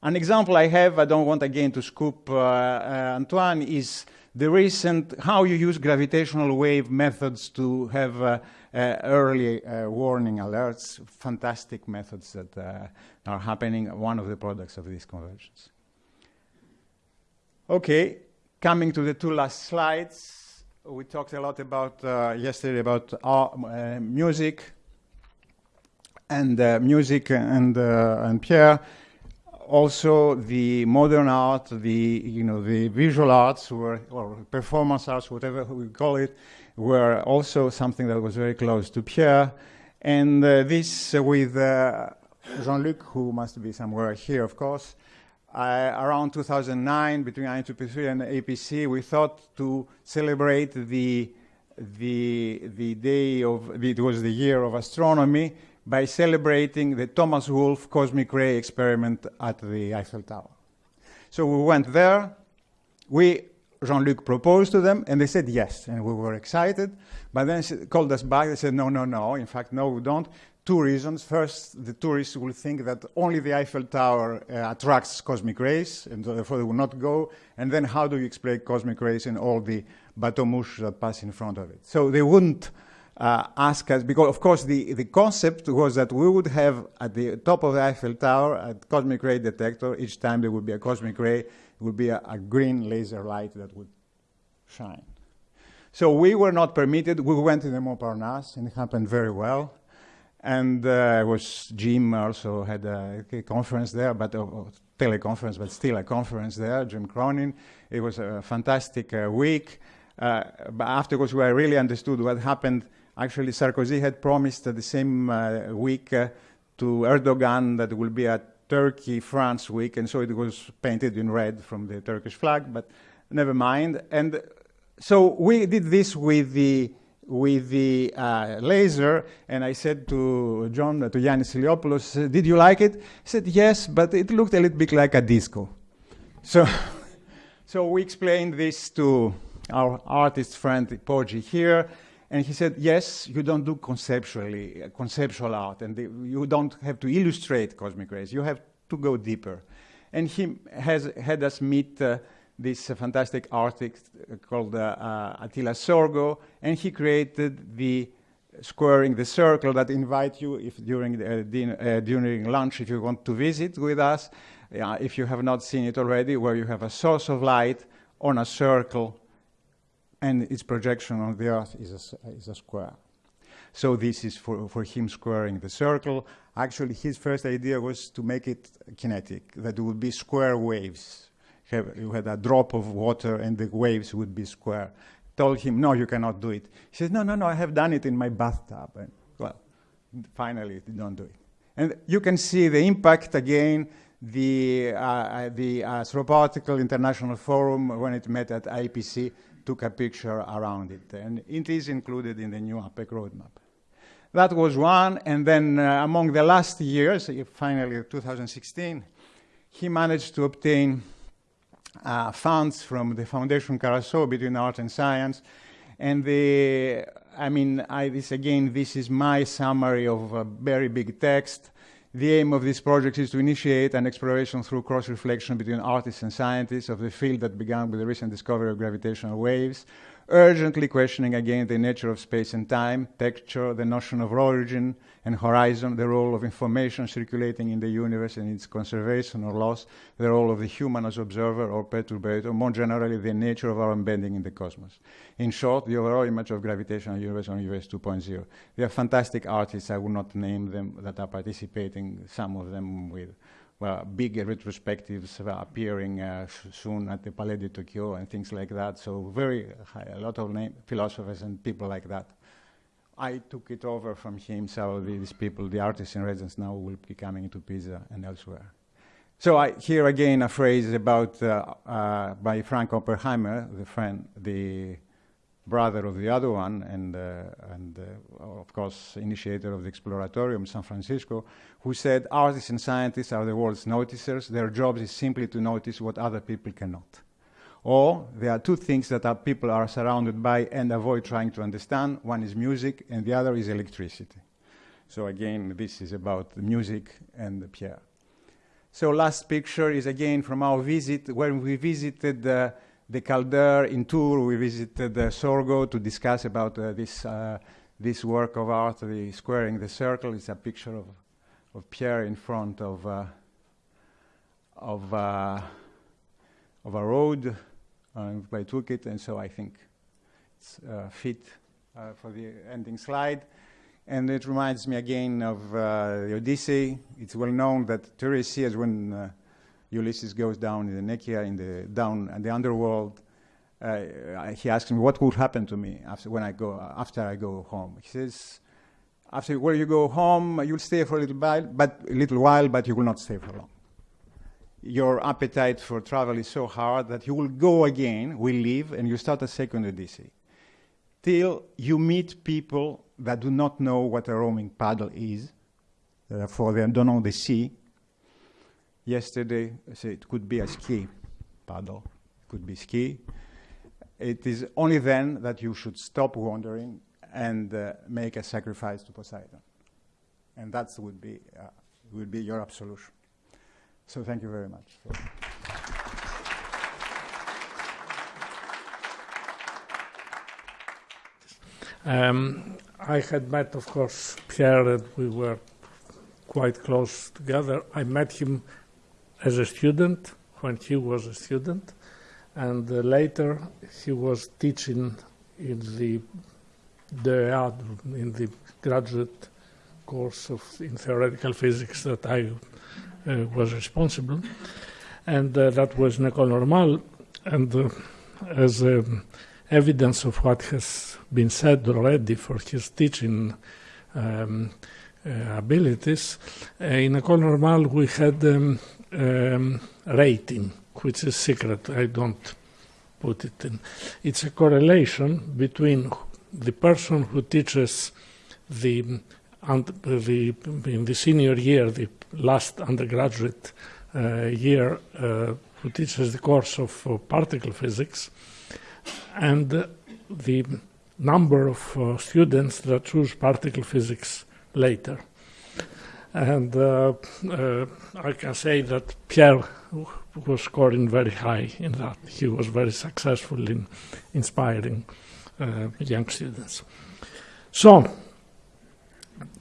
An example I have, I don't want again to scoop uh, uh, Antoine, is the recent how you use gravitational wave methods to have uh Uh, early uh, warning alerts. Fantastic methods that uh, are happening, one of the products of these conversions. Okay, coming to the two last slides. We talked a lot about uh, yesterday about uh, music and music and, and Pierre also the modern art, the you know the visual arts were or performance arts, whatever we call it, were also something that was very close to Pierre. And uh, this uh, with uh, Jean-Luc, who must be somewhere here, of course. Around 2009, between IEEE and APC, we thought to celebrate the the the day of it was the year of astronomy by celebrating the Thomas Wolfe cosmic ray experiment at the Eiffel Tower. So we went there. We, Jean-Luc proposed to them, and they said yes, and we were excited. But then they called us back. They said, no, no, no. In fact, no, we don't. Two reasons. First, the tourists will think that only the Eiffel Tower uh, attracts cosmic rays, and therefore they will not go. And then how do you explain cosmic rays in all the bateau mouches that pass in front of it? So they wouldn't uh, ask us, because of course the, the concept was that we would have at the top of the Eiffel Tower a cosmic ray detector. Each time there would be a cosmic ray, would be a, a green laser light that would shine. So we were not permitted. We went to the Montparnasse, and it happened very well. And uh, was Jim also had a, a conference there, but a uh, teleconference, but still a conference there. Jim Cronin. It was a fantastic uh, week. Uh, but afterwards, we really understood what happened Actually, Sarkozy had promised the same uh, week uh, to Erdogan that it will be a Turkey-France week, and so it was painted in red from the Turkish flag, but never mind. And so we did this with the with the uh, laser, and I said to John, to Yannis Iliopoulos, did you like it? He said, yes, but it looked a little bit like a disco. So, so we explained this to our artist friend Poggi here, and he said, yes, you don't do conceptually, uh, conceptual art, and the, you don't have to illustrate cosmic rays. You have to go deeper. And he has had us meet uh, this uh, fantastic artist uh, called uh, uh, Attila Csörgő, and he created the squaring the circle that invite you if during the, din- during lunch if you want to visit with us. if you have not seen it already, where you have a source of light on a circle and its projection on the Earth is a, is a square. So this is for, for him squaring the circle. Actually, his first idea was to make it kinetic, that it would be square waves. You had a drop of water and the waves would be square. Told him, no, you cannot do it. He says, no, no, no, I have done it in my bathtub. And, well, finally, don't do it. And you can see the impact again, the, uh, uh the uh, International Forum, when it met at IPC, took a picture around it. And it is included in the new ApPEC roadmap. That was one. And then uh, among the last years, finally 2016, he managed to obtain uh, funds from the Foundation Carasso between art and science. And the, I mean, I, this again, this is my summary of a very big text. The aim of this project is to initiate an exploration through cross-reflection between artists and scientists of the field that began with the recent discovery of gravitational waves, urgently questioning again the nature of space and time, texture, the notion of origin and horizon, the role of information circulating in the universe and its conservation or loss, the role of the human as observer or perturbator, more generally the nature of our embedding in the cosmos. In short, the overall image of gravitational universe on universe 2.0. They are fantastic artists, I will not name them, that are participating, some of them with well, big retrospectives appearing uh, soon at the Palais de Tokyo and things like that. So very high, a lot of philosophers and people like that. I took it over from him, so these people, the artists in residence now will be coming to Pisa and elsewhere. So I hear again a phrase about uh, uh, by Frank Oppenheimer, the friend, the brother of the other one, and, uh, and uh, of course, initiator of the Exploratorium San Francisco, who said artists and scientists are the world's noticers. Their job is simply to notice what other people cannot. Or there are two things that are, people are surrounded by and avoid trying to understand. One is music, and the other is electricity. So again, this is about the music and the Pierre. So last picture is again from our visit when we visited uh, the Calder in Tours. We visited uh, Csörgő to discuss about uh, this uh, this work of art, the squaring the circle. It's a picture of of Pierre in front of uh, of uh, of a road. I took it, and so I think it's fit for the ending slide. And it reminds me again of uh, the Odyssey. It's well known that Tiresias, when uh, Ulysses goes down in the Nekyia, in the down in the underworld, uh, he asks me, "What will happen to me after when I go after I go home?" He says, "After when you go home, you'll stay for a little while, but a little while, but you will not stay for long. Your appetite for travel is so hard that you will go again, will leave, and you start a second Odyssey." till you meet people that do not know what a roaming paddle is, therefore they don't know the sea. Yesterday, it could be a ski paddle, it could be ski. It is only then that you should stop wandering and uh, make a sacrifice to Poseidon. And that would be, uh, would be your absolution. So thank you very much. Um, I had met, of course, Pierre, and we were quite close together. I met him as a student when he was a student, and uh, later he was teaching in the DEA, in the graduate course of in theoretical physics that I uh, was responsible, and uh, that was in Normal, and uh, as a evidence of what has been said already for his teaching um, uh, abilities. Uh, in École Normale, we had um, um, rating, which is secret. I don't put it in. It's a correlation between the person who teaches the, the in the senior year, the last undergraduate uh, year, uh, who teaches the course of uh, particle physics, and the number of uh, students that choose particle physics later. And uh, uh, I can say that Pierre was scoring very high in that. He was very successful in inspiring uh, young students. So,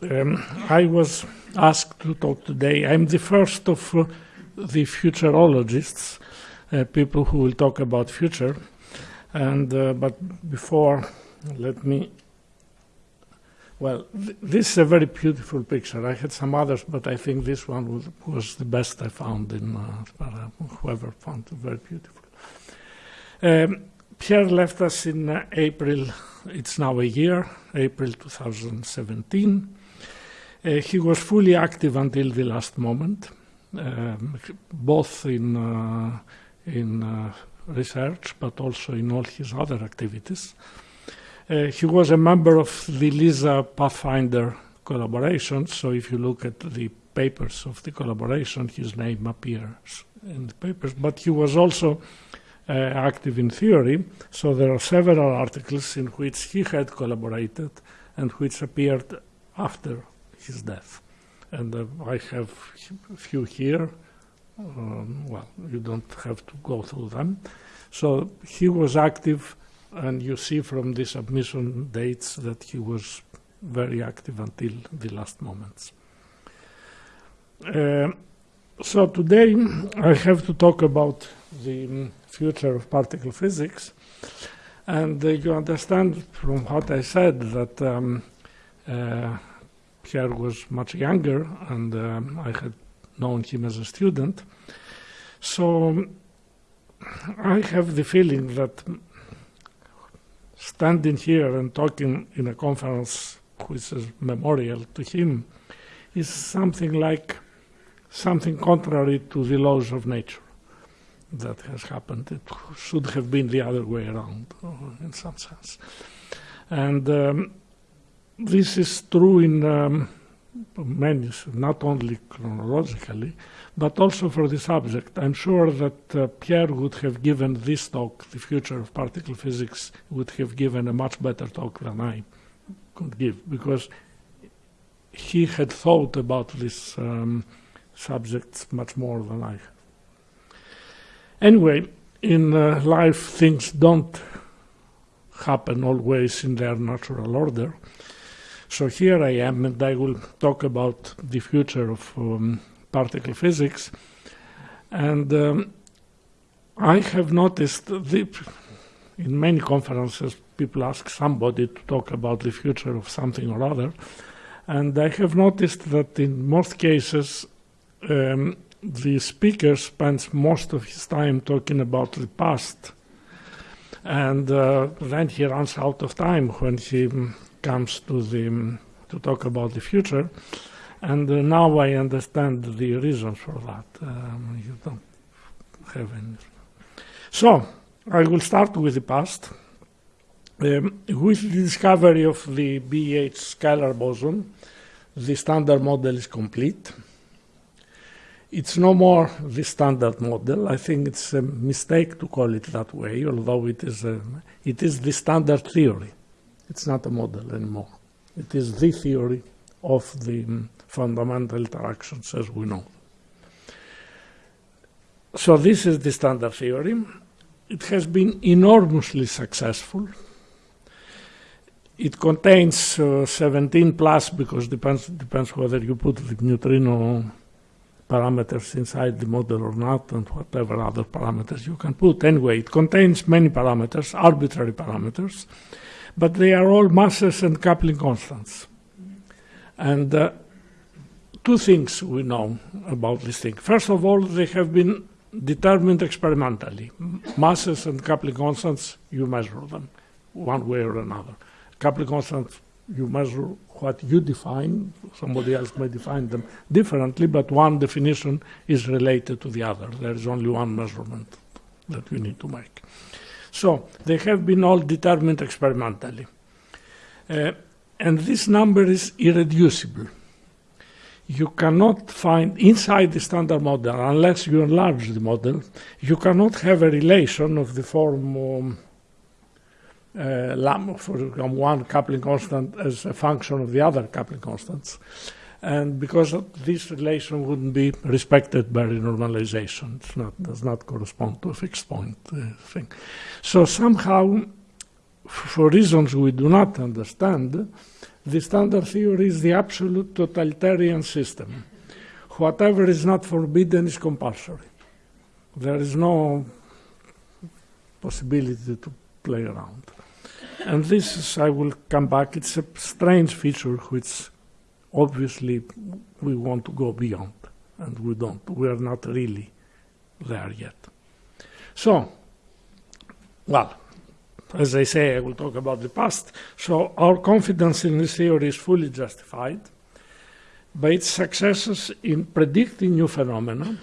um, I was asked to talk today. I'm the first of uh, the futurologists, uh, people who will talk about future. And uh, but before, let me. Well, th this is a very beautiful picture. I had some others, but I think this one was, was the best I found in uh, whoever found it very beautiful. Um, Pierre left us in uh, April. It's now a year, April 2017. Uh, he was fully active until the last moment, um, both in uh, in uh, research, but also in all his other activities. Uh, he was a member of the LISA Pathfinder collaboration, so if you look at the papers of the collaboration, his name appears in the papers, but he was also uh, active in theory, so there are several articles in which he had collaborated and which appeared after his death. And uh, I have a few here, um, well, you don't have to go through them. So he was active, and you see from the submission dates that he was very active until the last moments. Uh, so today I have to talk about the future of particle physics. And uh, you understand from what I said that um, uh, Pierre was much younger and um, I had known him as a student. So I have the feeling that standing here and talking in a conference which is memorial to him is something like something contrary to the laws of nature that has happened. It should have been the other way around, in some sense. And um, this is true in um, many, not only chronologically, but also for the subject. I'm sure that uh, Pierre would have given this talk, The Future of Particle Physics, would have given a much better talk than I could give, because he had thought about this um, subjects much more than I have. Anyway, in uh, life, things don't happen always in their natural order. So here I am, and I will talk about the future of um, particle physics. And um, I have noticed the, in many conferences, people ask somebody to talk about the future of something or other. And I have noticed that in most cases, um, the speaker spends most of his time talking about the past. And uh, then he runs out of time when he comes to, the, to talk about the future. And uh, now I understand the reasons for that. Um, you don't have any. So, I will start with the past. Um, with the discovery of the BH scalar boson, the standard model is complete. It's no more the standard model. I think it's a mistake to call it that way, although it is, a, it is the standard theory. It's not a model anymore. It is the theory of the um, fundamental interactions as we know. So this is the standard theory. It has been enormously successful. It contains uh, 17 plus because depends depends whether you put the neutrino parameters inside the model or not, and whatever other parameters you can put. Anyway, it contains many parameters, arbitrary parameters, but they are all masses and coupling constants. And uh, two things we know about this thing. First of all, they have been determined experimentally. Masses and coupling constants, you measure them one way or another. Coupling constants, you measure what you define. Somebody else may define them differently, but one definition is related to the other. There is only one measurement that you need to make. So they have been all determined experimentally. Uh, and this number is irreducible you cannot find inside the standard model, unless you enlarge the model, you cannot have a relation of the form um, uh, lambda for one coupling constant as a function of the other coupling constants. And because this relation wouldn't be respected by renormalization, it not, does not correspond to a fixed point uh, thing. So somehow, for reasons we do not understand, the standard theory is the absolute totalitarian system. Whatever is not forbidden is compulsory. There is no possibility to play around. And this is, I will come back, it's a strange feature which obviously we want to go beyond, and we don't. We are not really there yet. So, well, as I say, I will talk about the past. So our confidence in this theory is fully justified by its successes in predicting new phenomena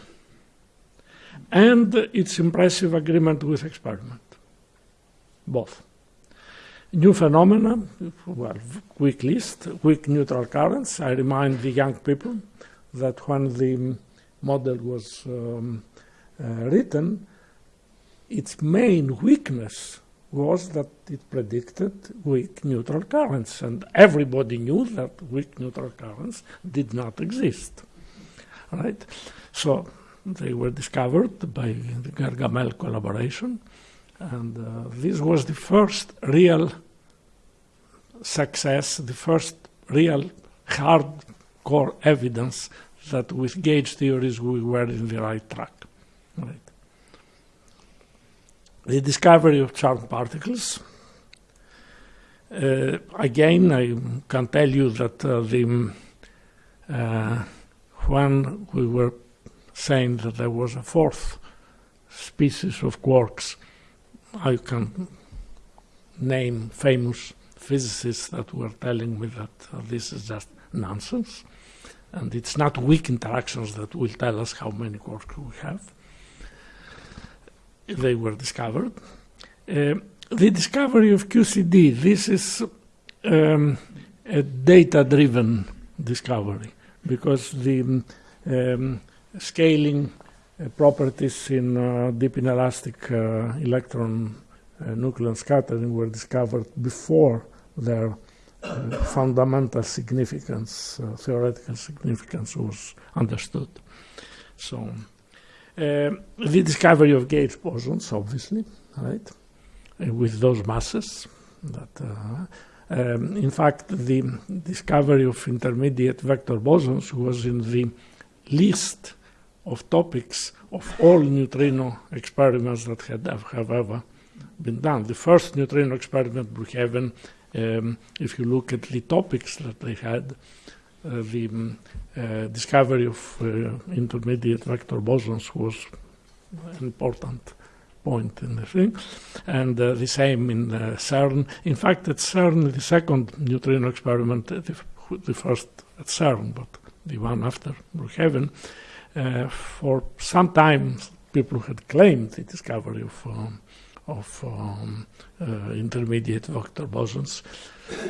and its impressive agreement with experiment. Both. New phenomena, well, weak list, weak neutral currents. I remind the young people that when the model was um, uh, written, its main weakness was that it predicted weak neutral currents, and everybody knew that weak neutral currents did not exist. Right? So they were discovered by the Gargamelle collaboration, and uh, this was the first real success, the first real hardcore evidence that with gauge theories we were in the right track. Right? the discovery of charmed particles. Uh, again, I can tell you that uh, the, uh, when we were saying that there was a fourth species of quarks, I can name famous physicists that were telling me that uh, this is just nonsense. And it's not weak interactions that will tell us how many quarks we have they were discovered. Uh, the discovery of QCD, this is um, a data-driven discovery because the um, scaling properties in uh, deep inelastic uh, electron uh, nucleon scattering were discovered before their uh, fundamental significance, uh, theoretical significance was understood. So, uh, the discovery of gauge bosons, obviously, right, uh, with those masses. That, uh, um, in fact, the discovery of intermediate vector bosons was in the list of topics of all neutrino experiments that had, have ever been done. The first neutrino experiment, Brookhaven, um, if you look at the topics that they had, uh, the um, uh, discovery of uh, intermediate vector bosons was an important point in the thing, and uh, the same in uh, CERN. In fact, at CERN, the second neutrino experiment, uh, the, the first at CERN, but the one after Brookhaven, uh, for some time people had claimed the discovery of um, of um, uh, intermediate vector bosons.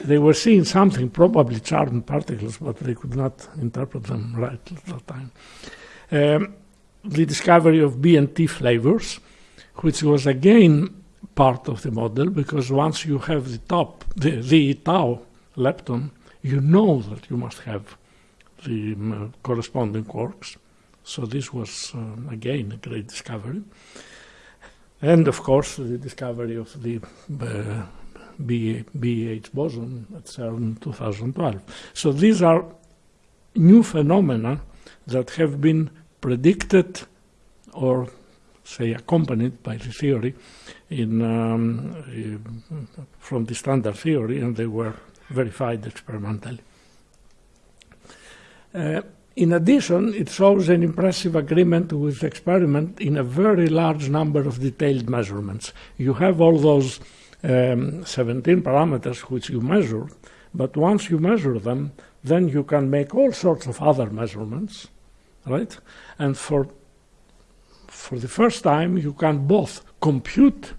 They were seeing something, probably charmed particles, but they could not interpret them right at that time. Um, the discovery of B and T flavors, which was again part of the model, because once you have the top, the, the tau lepton, you know that you must have the um, corresponding quarks. So this was um, again a great discovery. And of course, the discovery of the uh, BH boson at CERN in 2012. So these are new phenomena that have been predicted or say accompanied by the theory in um, uh, from the standard theory and they were verified experimentally. Uh, in addition, it shows an impressive agreement with experiment in a very large number of detailed measurements. You have all those um, 17 parameters which you measure, but once you measure them, then you can make all sorts of other measurements, right? And for for the first time, you can both compute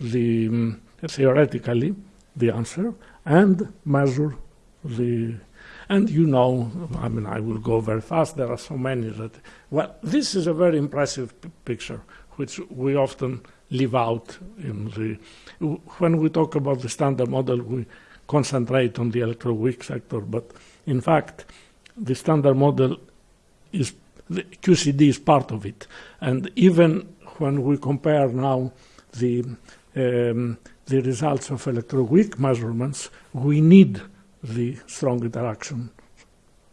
the um, theoretically the answer and measure the and you know, I mean, I will go very fast. There are so many that, well, this is a very impressive picture, which we often leave out in the, when we talk about the standard model, we concentrate on the electroweak sector, but in fact, the standard model is, the QCD is part of it. And even when we compare now the, um, the results of electroweak measurements, we need the strong interaction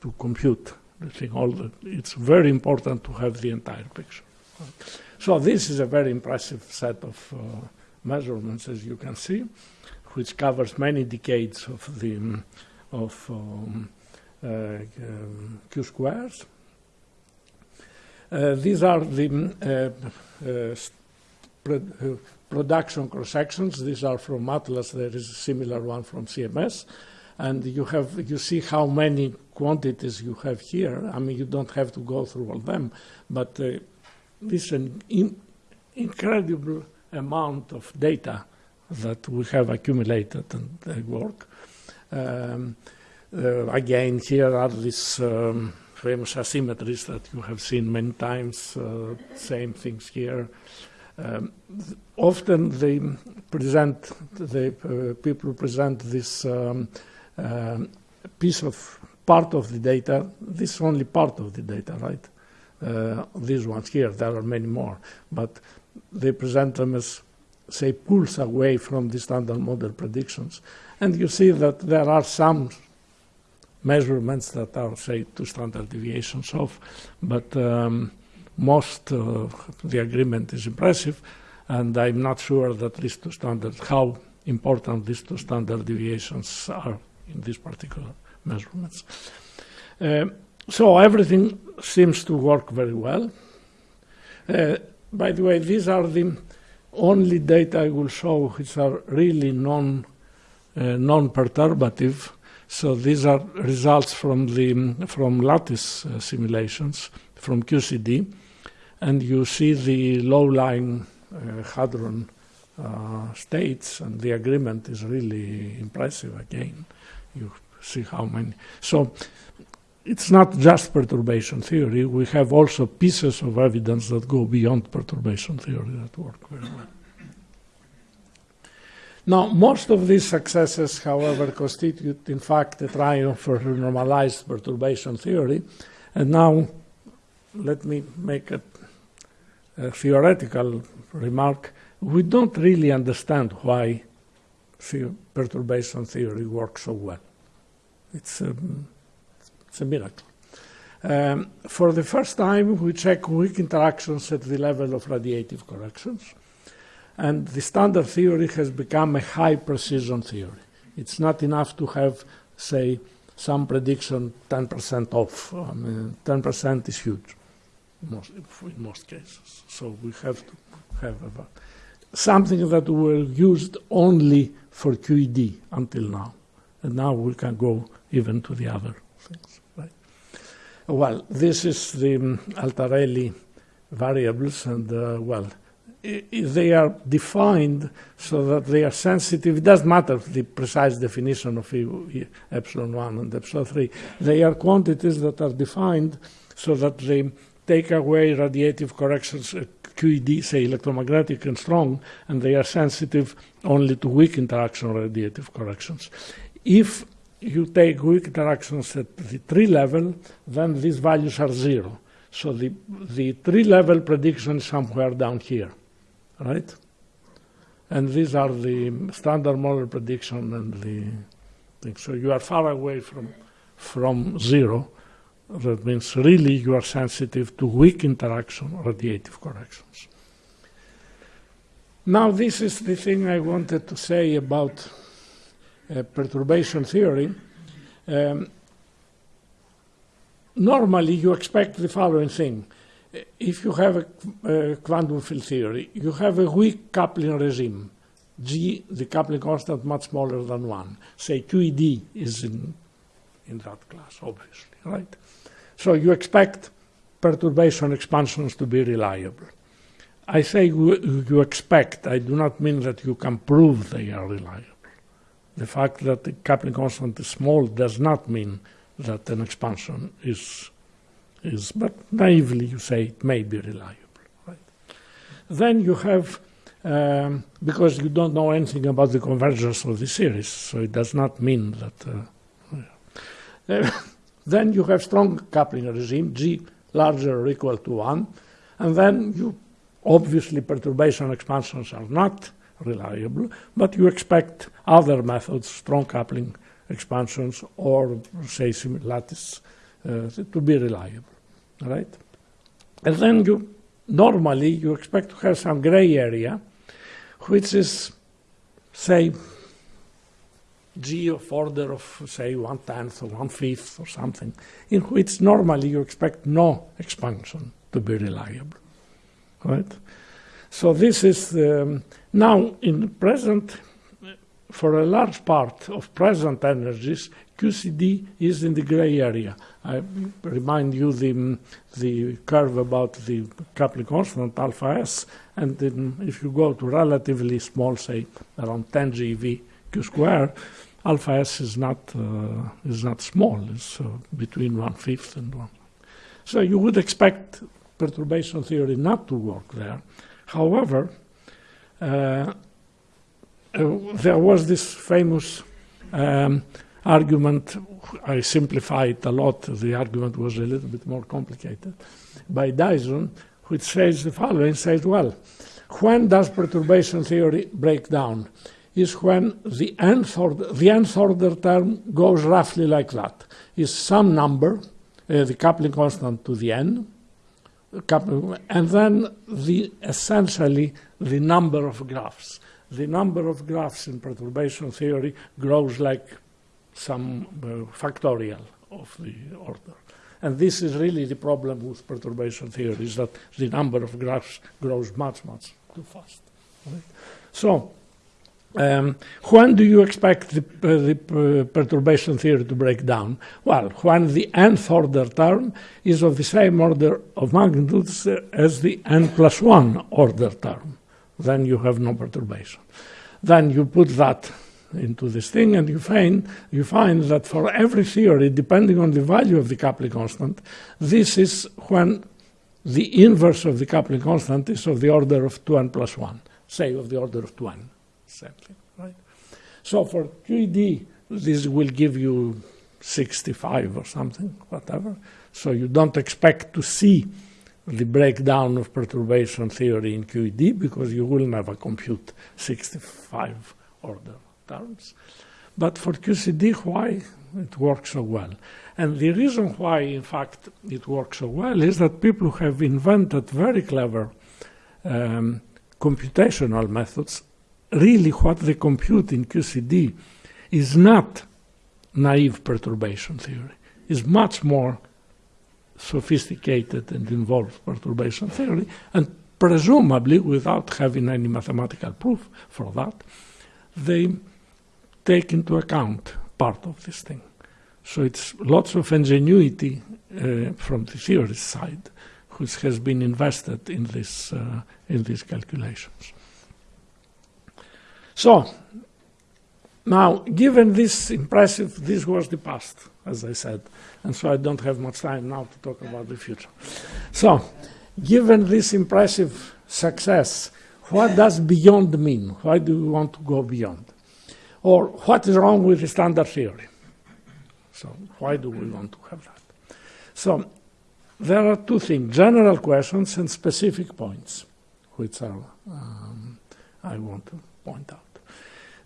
to compute the thing. All the, it's very important to have the entire picture. So this is a very impressive set of uh, measurements, as you can see, which covers many decades of the of um, uh, um, q squares. Uh, these are the uh, uh, uh, production cross sections. These are from Atlas. There is a similar one from CMS and you have you see how many quantities you have here. I mean, you don't have to go through all them, but uh, this is an in incredible amount of data that we have accumulated and uh, work. Um, uh, again, here are these um, famous asymmetries that you have seen many times. Uh, same things here. Um, often they present, the uh, people present this um, um, piece of part of the data. This is only part of the data, right? Uh, these ones here, there are many more, but they present them as, say, pulls away from the standard model predictions. And you see that there are some measurements that are, say, two standard deviations off, but um, most uh, the agreement is impressive, and I'm not sure that these two standards, how important these two standard deviations are in these particular measurements. Uh, so everything seems to work very well. Uh, by the way, these are the only data I will show which are really non, uh, non-perturbative. So these are results from the from lattice uh, simulations from QCD, and you see the low-lying uh, hadron uh, states, and the agreement is really impressive again you see how many. So it's not just perturbation theory. We have also pieces of evidence that go beyond perturbation theory that work very well. Now, most of these successes, however, constitute, in fact, a triumph for normalized perturbation theory. And now, let me make a, a theoretical remark. We don't really understand why perturbation theory works so well. It's a, it's a miracle. Um, for the first time, we check weak interactions at the level of radiative corrections. And the standard theory has become a high precision theory. It's not enough to have, say, some prediction 10% off. I mean, 10% is huge most, in most cases. So we have to have something that were used only for QED until now. And now we can go even to the other things. Right? Well, this is the um, Altarelli variables, and uh, well, they are defined so that they are sensitive. It doesn't matter the precise definition of epsilon 1 and epsilon 3. They are quantities that are defined so that they take away radiative corrections, uh, QED, say electromagnetic and strong, and they are sensitive only to weak interaction radiative corrections. If you take weak interactions at the tree level, then these values are zero. So the, the tree level prediction is somewhere down here right? And these are the standard model prediction and the thing. So you are far away from, from zero. That means really you are sensitive to weak interaction radiative corrections. Now this is the thing I wanted to say about uh, perturbation theory. Um, normally you expect the following thing if you have a, quantum field theory, you have a weak coupling regime. G, the coupling constant, much smaller than 1. Say QED is in, in that class, obviously, right? So you expect perturbation expansions to be reliable. I say you expect, I do not mean that you can prove they are reliable. The fact that the coupling constant is small does not mean that an expansion is is, but naively you say it may be reliable. Right? Then you have, um, because you don't know anything about the convergence of the series, so it does not mean that. Uh, then you have strong coupling regime, G larger or equal to 1, and then you obviously perturbation expansions are not reliable, but you expect other methods, strong coupling expansions, or say lattice uh, to be reliable, right? And then you normally you expect to have some gray area, which is say g of order of say one tenth or one fifth or something, in which normally you expect no expansion to be reliable, right? So this is um, now in present for a large part of present energies, QCD is in the gray area. I remind you the, the curve about the coupling constant alpha s, and then if you go to relatively small, say around 10 GeV Q square, alpha s is not uh, is not small. It's uh, between one fifth and one. So you would expect perturbation theory not to work there. However, uh, uh there was this famous um, argument, I simplified a lot, the argument was a little bit more complicated, by Dyson, which says the following, says, well, when does perturbation theory break down? Is when the nth order, the nth order term goes roughly like that. Is some number, uh, the coupling constant to the n, and then the essentially the number of graphs. The number of graphs in perturbation theory grows like some uh, factorial of the order. And this is really the problem with perturbation theory, is that the number of graphs grows much, much too fast. Right? So, um, when do you expect the, uh, the uh, perturbation theory to break down? Well, when the nth order term is of the same order of magnitudes as the n plus 1 order term. Then you have no perturbation. Then you put that into this thing, and you find you find that for every theory, depending on the value of the coupling constant, this is when the inverse of the coupling constant is of the order of 2n plus 1, say of the order of 2n, same thing, right? So for QED, this will give you 65 or something, whatever. So you don't expect to see the breakdown of perturbation theory in QED because you will never compute 65 order terms. But for QCD, why it works so well? And the reason why, in fact, it works so well is that people have invented very clever um, computational methods. Really, what they compute in QCD is not naive perturbation theory, it's much more sophisticated and involved perturbation theory, and presumably without having any mathematical proof for that, they take into account part of this thing. So it's lots of ingenuity uh, from the theorist side, which has been invested in this uh, in these calculations. So now, given this impressive, this was the past, as I said, and so I don't have much time now to talk about the future. So, given this impressive success, what does beyond mean? Why do we want to go beyond? Or what is wrong with the standard theory? So, why do we want to have that? So, there are two things general questions and specific points, which are, um, I want to point out.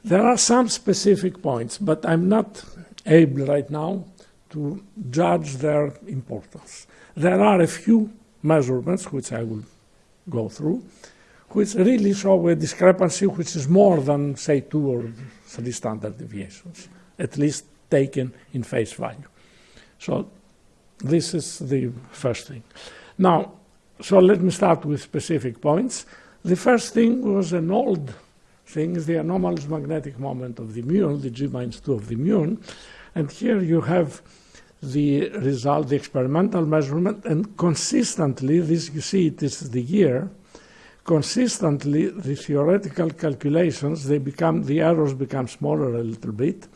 There are some specific points, but I'm not able right now to judge their importance. There are a few measurements, which I will go through, which really show a discrepancy which is more than, say, two or three standard deviations, at least taken in face value. So this is the first thing. Now, so let me start with specific points. The first thing was an old thing is the anomalous magnetic moment of the muon, the G minus 2 of the muon. And here you have the result, the experimental measurement, and consistently, this you see it is the year, consistently the theoretical calculations, they become, the errors become smaller a little bit,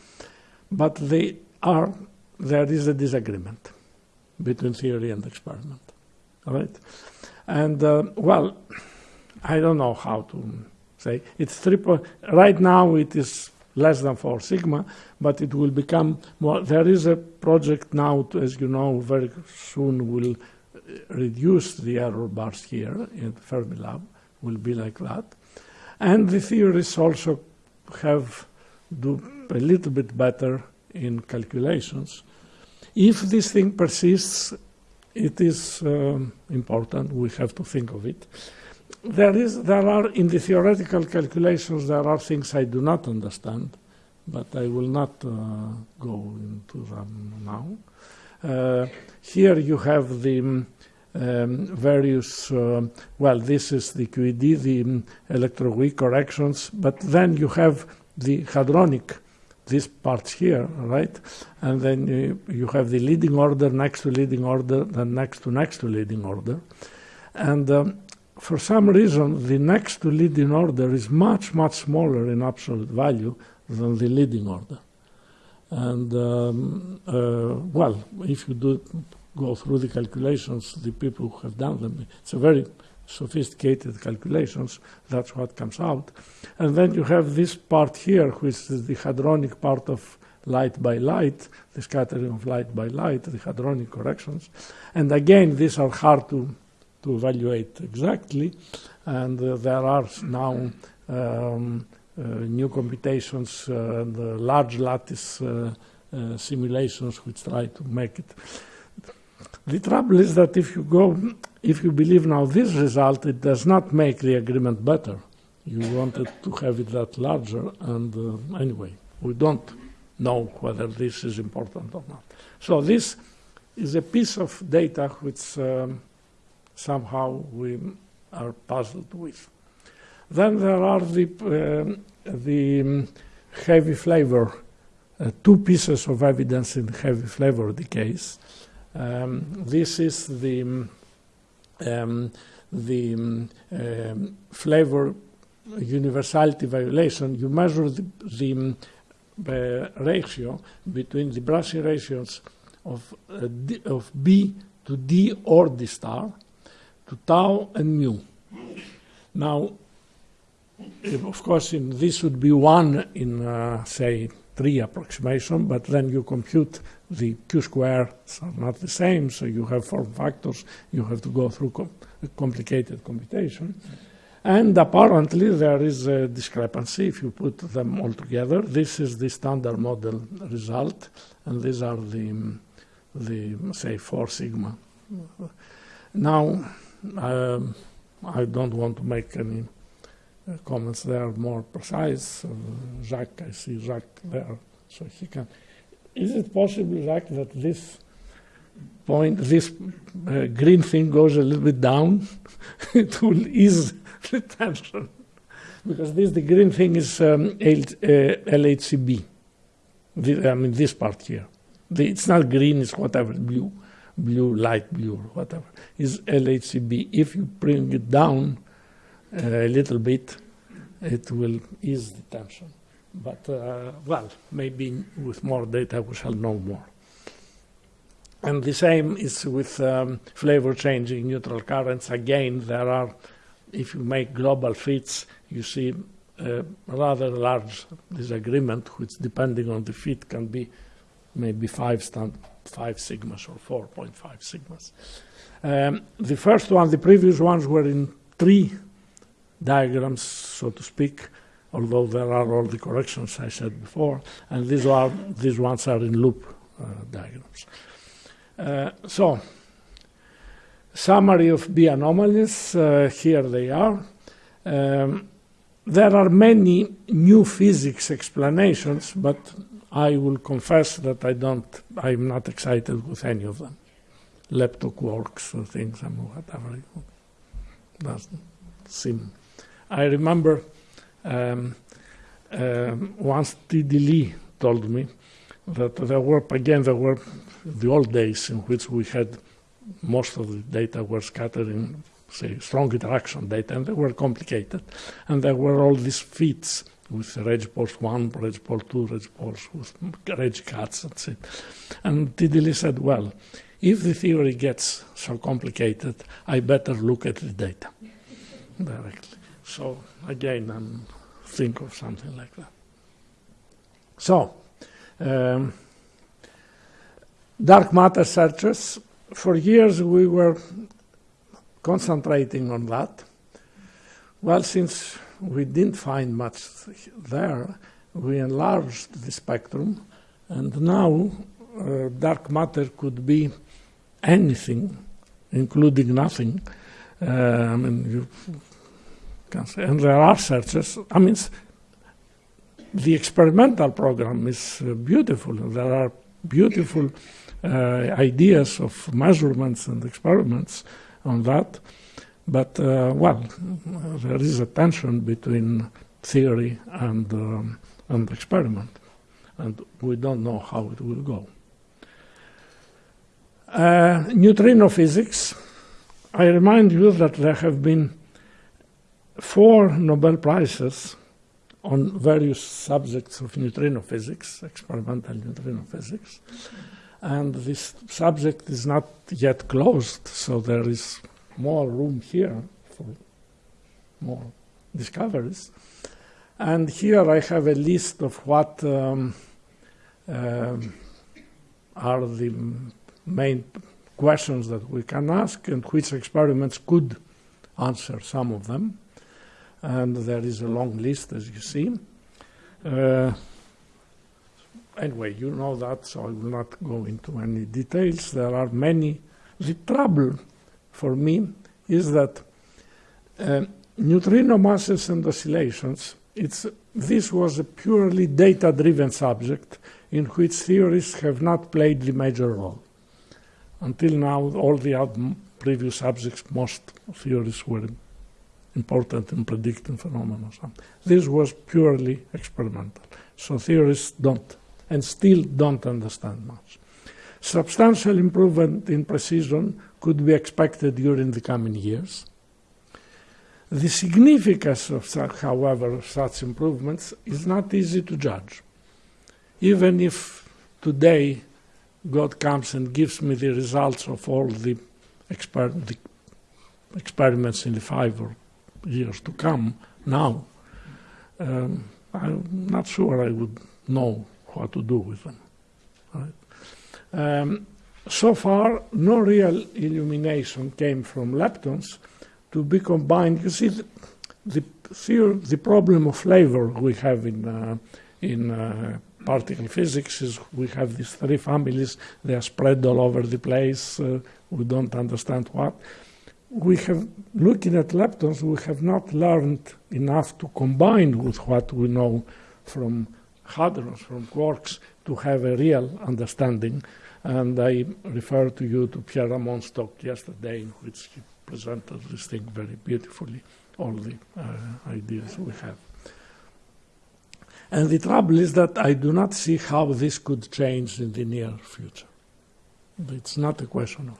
but they are, there is a disagreement between theory and experiment, all right? And, uh, well, I don't know how to say. It's three right now it is less than 4 sigma, but it will become more. There is a project now, to, as you know, very soon will uh, reduce the error bars here in Fermilab, will be like that. And the theorists also have do a little bit better in calculations. If this thing persists, it is um, important. We have to think of it there is, there are, in the theoretical calculations, there are things I do not understand, but I will not uh, go into them now. Uh, here you have the um, various, uh, well, this is the QED, the um, electroweak corrections, but then you have the hadronic, these parts here, right? And then you, you have the leading order next to leading order, then next to next to leading order. And um, for some reason, the next to leading order is much, much smaller in absolute value than the leading order. And, um, uh, well, if you do go through the calculations, the people who have done them, it's a very sophisticated calculations, that's what comes out. And then you have this part here, which is the hadronic part of light by light, the scattering of light by light, the hadronic corrections. And again, these are hard to to evaluate exactly. And uh, there are now um, uh, new computations uh, and large lattice simulations which try to make it. The trouble is that if you go, if you believe now this result, it does not make the agreement better. You wanted to have it that larger, and uh, anyway, we don't know whether this is important or not. So this is a piece of data which um, somehow we are puzzled with. Then there are the, uh, the um, heavy flavor, uh, two pieces of evidence in heavy flavor decays. Um, this is the, um, um the um, flavor universality violation. You measure the, the uh, ratio between the Bragg ratios of, uh, D, of B to D or D star to tau and mu. Now, of course, in, this would be one in, uh, say, tree approximation, but then you compute the q squares are not the same, so you have form factors, you have to go through com complicated computation. And apparently there is a discrepancy if you put them all together. This is the standard model result, and these are the, the say, 4 sigma. Now, um, I don't want to make any uh, comments there more precise. Uh, Jacques, I see Jacques there, so he can. Is it possible, Jacques, that this point, this uh, green thing goes a little bit down? it will ease the tension. Because this, the green thing is um, L, uh, LHCb. The, I mean, this part here. The, it's not green, it's whatever, blue, blue, light blue, whatever. Is LHCb. If you bring it down uh, a little bit, it will ease the tension. But, uh, well, maybe with more data we shall know more. And the same is with um, flavor changing neutral currents. Again, there are if you make global fits, you see a rather large disagreement, which depending on the fit can be maybe five, stand, five sigmas or 4.5 sigmas. Um, the first one, the previous ones were in tree diagrams, so to speak, although there are all the corrections I said before, and these, are, these ones are in loop uh, diagrams. Uh, so, summary of B anomalies, uh, here they are. Um, there are many new physics explanations, but I will confess that I don't, I'm not excited with any of them. Lepto quarks or things and whatever. Doesn't seem. I remember um, um, once T.D. Lee told me that there were, again, there were the old days in which we had most of the data were scattered in, say, strong interaction data, and they were complicated. And there were all these fits with Regge 1, Regge 2, Regge with Regge cuts, that's it. And T.D. Said, well, if the theory gets so complicated, I better look at the data directly. So again, I'm think of something like that. So, um, dark matter searches for years we were concentrating on that. Well, since we didn't find much there, we enlarged the spectrum, and now uh, dark matter could be anything, including nothing. Uh, I mean, you can say, and there are searches. I mean, the experimental program is uh, beautiful. There are beautiful uh, ideas of measurements and experiments on that. But, uh, well, there is a tension between theory and, um, and experiment, and we don't know how it will go. Uh, neutrino physics. I remind you that there have been four Nobel Prizes on various subjects of neutrino physics, experimental neutrino physics and this subject is not yet closed, so there is more room here for more discoveries. And here I have a list of what um, uh, are the main questions that we can ask and which experiments could answer some of them. And there is a long list, as you see. Uh, anyway, you know that, so I will not go into any details. There are many. The trouble for me is that uh, neutrino masses and oscillations, it's, this was a purely data-driven subject in which theorists have not played the major role. Until now, all the previous subjects, most theories were important in predicting phenomena. This was purely experimental. So theorists don't and still don't understand much. Substantial improvement in precision could be expected during the coming years. The significance of such, however, of such improvements is not easy to judge. even if today God comes and gives me the results of all the, exper- the experiments in the five or years to come now, um, I'm not sure I would know what to do with them. Right? Um, so far, no real illumination came from leptons to be combined. You see, the, the, the problem of flavor we have in, uh, in uh, particle physics is we have these three families, they are spread all over the place, uh, we don't understand what. We have, looking at leptons, we have not learned enough to combine with what we know from hadrons, from quarks, to have a real understanding. And I refer to you to Pierre Ramond's talk yesterday, in which he presented this thing very beautifully, all the uh, ideas we have. And the trouble is that I do not see how this could change in the near future. It's not a question of.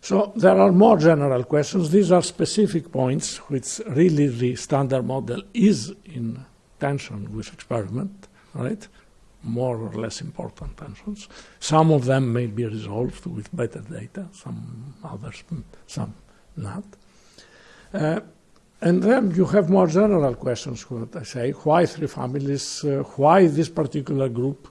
So there are more general questions. These are specific points which really the standard model is in tension with experiment, right? More or less important tensions. Some of them may be resolved with better data, some others, some not. Uh, and then you have more general questions, what I say. Why three families? Uh, why this particular group?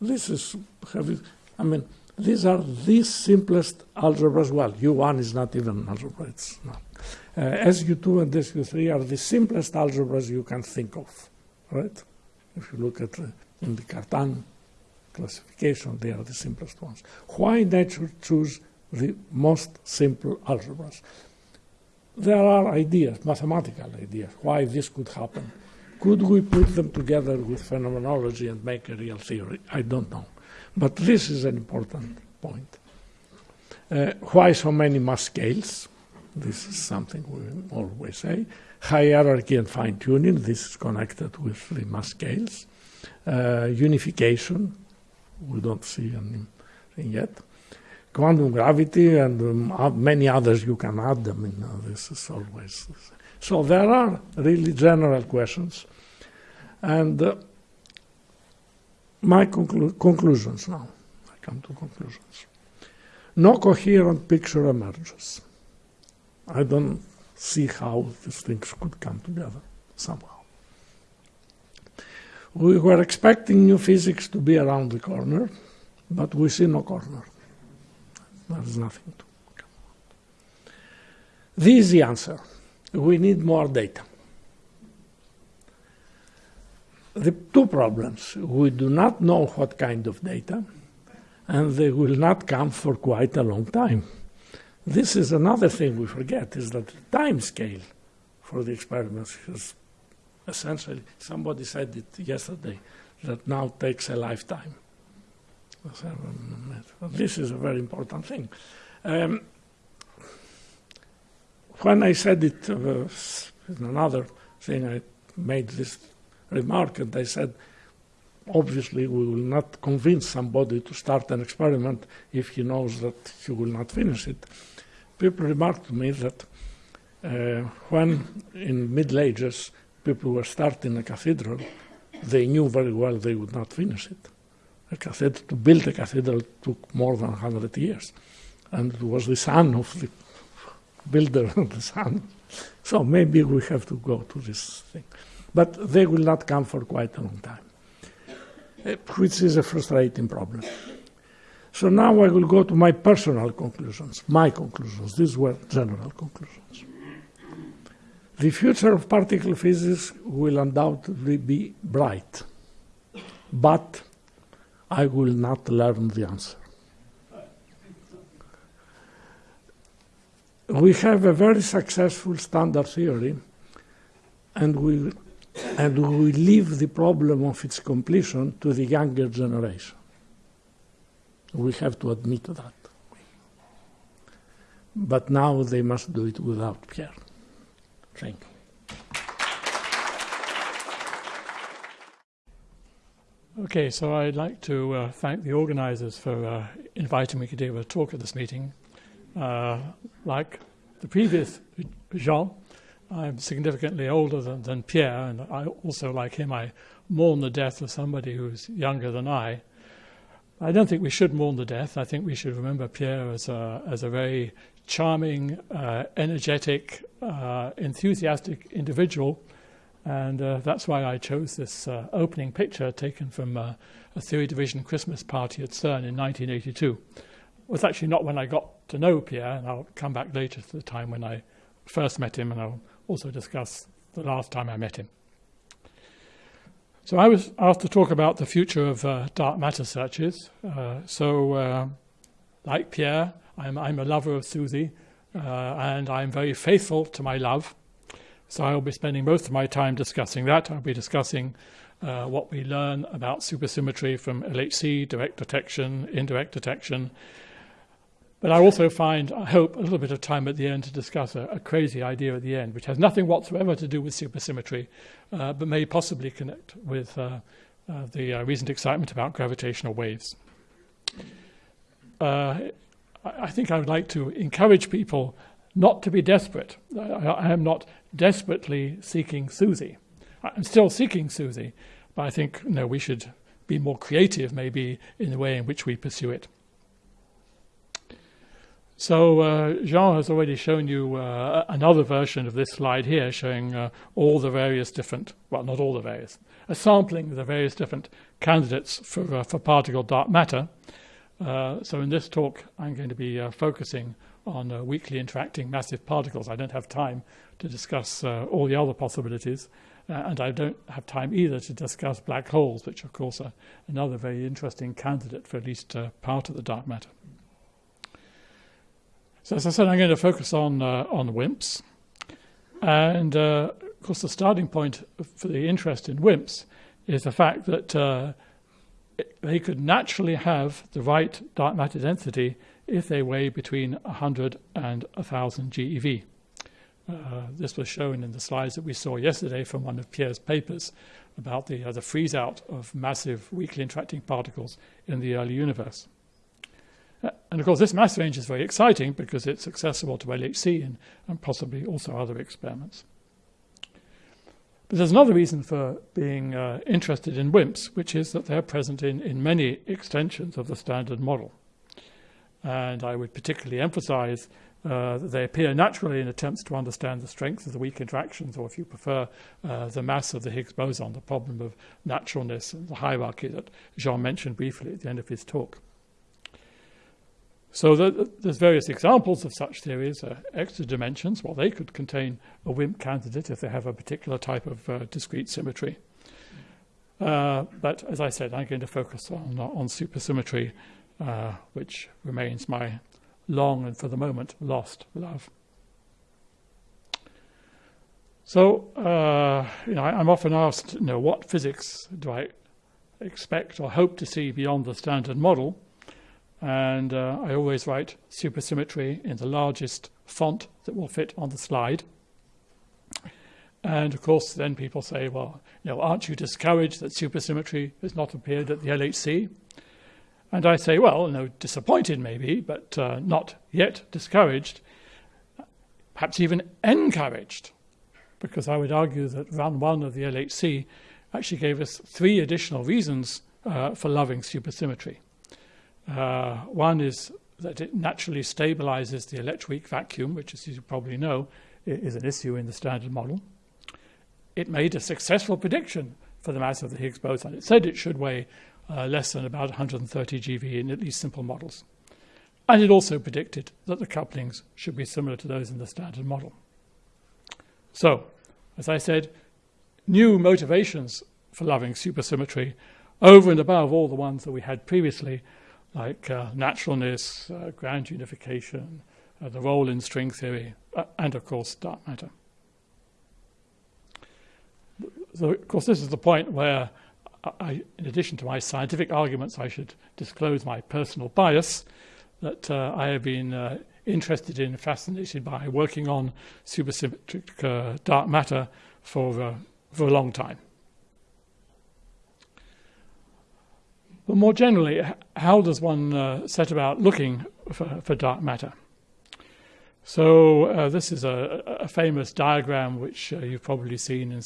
This is, have I mean, these are the simplest algebras. Well, U1 is not even an algebra, it's not. Uh, SU2 and SU3 are the simplest algebras you can think of, right? If you look at in the Cartan classification, they are the simplest ones. Why nature choose the most simple algebras? there are ideas, mathematical ideas, why this could happen. Could we put them together with phenomenology and make a real theory? I don't know. But this is an important point. Uh, why so many mass scales? This is something we always say. Hierarchy and fine tuning, this is connected with the mass scales. Uh, unification, we don't see anything yet quantum gravity and um, many others you can add them in. Uh, this is always. So there are really general questions. And uh, my conclu conclusions now. I come to conclusions. No coherent picture emerges. I don't see how these things could come together somehow. We were expecting new physics to be around the corner, but we see no corner. There is nothing to come out. This is the answer. We need more data. The two problems. We do not know what kind of data, and they will not come for quite a long time. This is another thing we forget, is that the time scale for the experiments is essentially, somebody said it yesterday, that now takes a lifetime. This is a very important thing. Um, when I said it, uh, in another thing, I made this remark, and I said, obviously, we will not convince somebody to start an experiment if he knows that he will not finish it. People remarked to me that uh, when in Middle Ages people were starting a cathedral, they knew very well they would not finish it a cathedral, to build a cathedral took more than 100 years. And it was the son of the builder and the son. So maybe we have to go to this thing. But they will not come for quite a long time, eh, which is a frustrating problem. So now I will go to my personal conclusions, my conclusions. These were general conclusions. The future of particle physics will undoubtedly be bright, but I will not learn the answer. We have a very successful standard theory, and we, and we leave the problem of its completion to the younger generation. We have to admit that. But now they must do it without Pierre. Thank you. Okay, so I'd like to uh, thank the organizers for uh, inviting me to give a talk at this meeting. Uh, like the previous Jean, I'm significantly older than, than Pierre, and I also, like him, I mourn the death of somebody who's younger than I. I don't think we should mourn the death. I think we should remember Pierre as a, as a very charming, uh, energetic, uh, enthusiastic individual. And uh, that's why I chose this uh, opening picture taken from uh, a theory division Christmas party at CERN in 1982. It was actually not when I got to know Pierre, and I'll come back later to the time when I first met him, and I'll also discuss the last time I met him. So I was asked to talk about the future of uh, dark matter searches. So, like Pierre, I'm, I'm, a lover of SUSY, uh, and I'm very faithful to my love. So I'll be spending most of my time discussing that. I'll be discussing uh, what we learn about supersymmetry from LHC, direct detection, indirect detection, but I also find, I hope, a little bit of time at the end to discuss a, a crazy idea at the end, which has nothing whatsoever to do with supersymmetry, uh, but may possibly connect with uh, uh, the uh, recent excitement about gravitational waves. I think I would like to encourage people not to be desperate. I, I am not desperately seeking SUSY. I'm still seeking SUSY, but I think you know, we should be more creative, maybe, in the way in which we pursue it. So uh, Jean has already shown you uh, another version of this slide here showing uh, all the various different, well, not all the various, a sampling of the various different candidates for, uh, for particle dark matter. Uh, so in this talk, I'm going to be uh, focusing on weakly interacting massive particles. I don't have time to discuss all the other possibilities, and I don't have time either to discuss black holes, which of course are another very interesting candidate for at least part of the dark matter. So as I said, I'm going to focus on uh, on WIMPs, and uh, of course the starting point for the interest in WIMPs is the fact that uh, they could naturally have the right dark matter density if they weigh between 100 and 1000 GeV. Uh, this was shown in the slides that we saw yesterday from one of Pierre's papers about the, uh, the freeze out of massive weakly interacting particles in the early universe. Uh, and of course, this mass range is very exciting because it's accessible to LHC and, and possibly also other experiments. But there's another reason for being uh, interested in WIMPs, which is that they're present in, in many extensions of the standard model. And I would particularly emphasize uh, that they appear naturally in attempts to understand the strength of the weak interactions, or if you prefer, uh, the mass of the Higgs boson, the problem of naturalness and the hierarchy that Jean mentioned briefly at the end of his talk. So the, there's various examples of such theories. Uh, extra dimensions, well, they could contain a WIMP candidate if they have a particular type of uh, discrete symmetry. Uh, but as I said, I'm going to focus on, on supersymmetry, uh, which remains my long and for the moment lost love. So, uh, you know, I, am often asked, you know, what physics do I expect or hope to see beyond the standard model? And uh, I always write supersymmetry in the largest font that will fit on the slide. And of course, then people say, well, you know, aren't you discouraged that supersymmetry has not appeared at the LHC? And I say, well, no, disappointed maybe, but uh, not yet discouraged, perhaps even encouraged, because I would argue that run one of the LHC actually gave us three additional reasons uh, for loving supersymmetry. Uh, one is that it naturally stabilizes the electroweak vacuum, which, as you probably know, is an issue in the standard model. It made a successful prediction for the mass of the Higgs boson. It said it should weigh uh, less than about 130 GeV in at least simple models. And it also predicted that the couplings should be similar to those in the standard model. So, as I said, new motivations for loving supersymmetry over and above all the ones that we had previously like uh, naturalness, uh, grand unification, uh, the role in string theory, uh, and of course dark matter. So, of course, this is the point where, I, in addition to my scientific arguments, I should disclose my personal bias that uh, I have been uh, interested in, fascinated by working on supersymmetric dark matter for, for a long time. But more generally, how does one uh, set about looking for, for dark matter? So uh, this is a, a, famous diagram which uh, you've probably seen in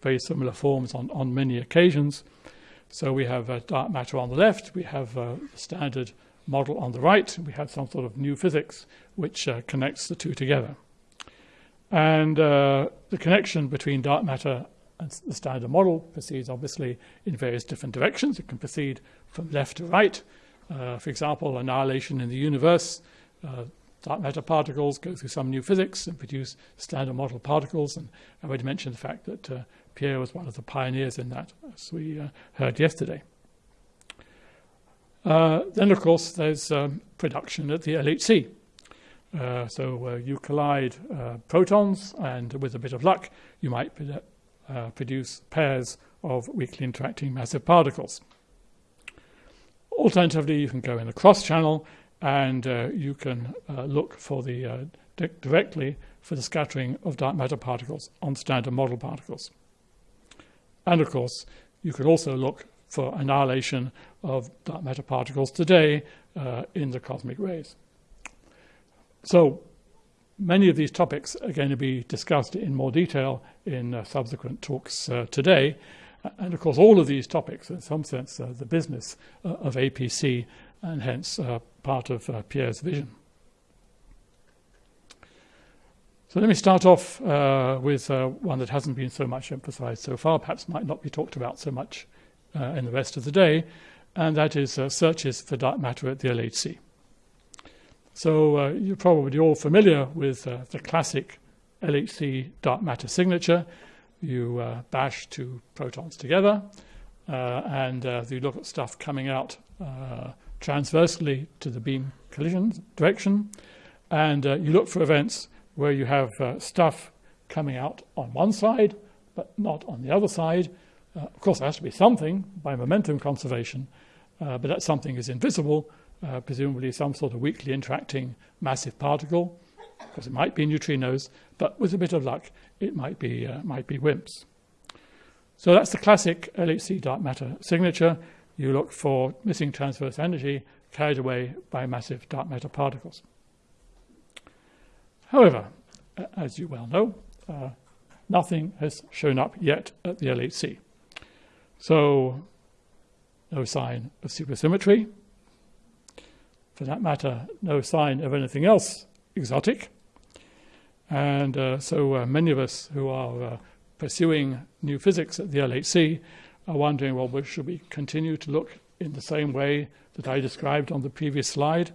very similar forms on, on many occasions. So we have uh, dark matter on the left, we have uh, the standard model on the right, we have some sort of new physics which uh, connects the two together. And uh, the connection between dark matter and the standard model proceeds obviously in various different directions. It can proceed from left to right. Uh, for example, annihilation in the universe, uh, dark matter particles go through some new physics and produce standard model particles. And I already mentioned the fact that uh, Pierre was one of the pioneers in that, as we uh, heard yesterday. Uh, then, of course, there's um, production at the LHC. Uh, so you collide protons, and with a bit of luck, you might uh, produce pairs of weakly interacting massive particles. Alternatively, you can go in the cross channel and uh, you can uh, look for the di directly for the scattering of dark matter particles on standard model particles. And of course, you could also look for annihilation of dark matter particles today in the cosmic rays. So many of these topics are going to be discussed in more detail in uh, subsequent talks uh, today. And of course, all of these topics, in some sense, are the business uh, of APC and hence uh, part of uh, Pierre's vision. So let me start off uh, with one that hasn't been so much emphasized so far, perhaps might not be talked about so much in the rest of the day, and that is searches for dark matter at the LHC. So uh, you're probably all familiar with uh, the classic LHC dark matter signature. You uh, bash two protons together uh, and uh, you look at stuff coming out uh, transversely to the beam collision direction and you look for events where you have stuff coming out on one side but not on the other side. of course, there has to be something by momentum conservation, but that something is invisible uh, presumably some sort of weakly interacting massive particle, because it might be neutrinos, but with a bit of luck, it might be, uh, might be WIMPs. So that's the classic LHC dark matter signature. You look for missing transverse energy carried away by massive dark matter particles. However, as you well know, uh, nothing has shown up yet at the LHC. So no sign of supersymmetry, for that matter, no sign of anything else exotic. And uh, so uh, many of us who are uh, pursuing new physics at the LHC are wondering, well, should we continue to look in the same way that I described on the previous slide?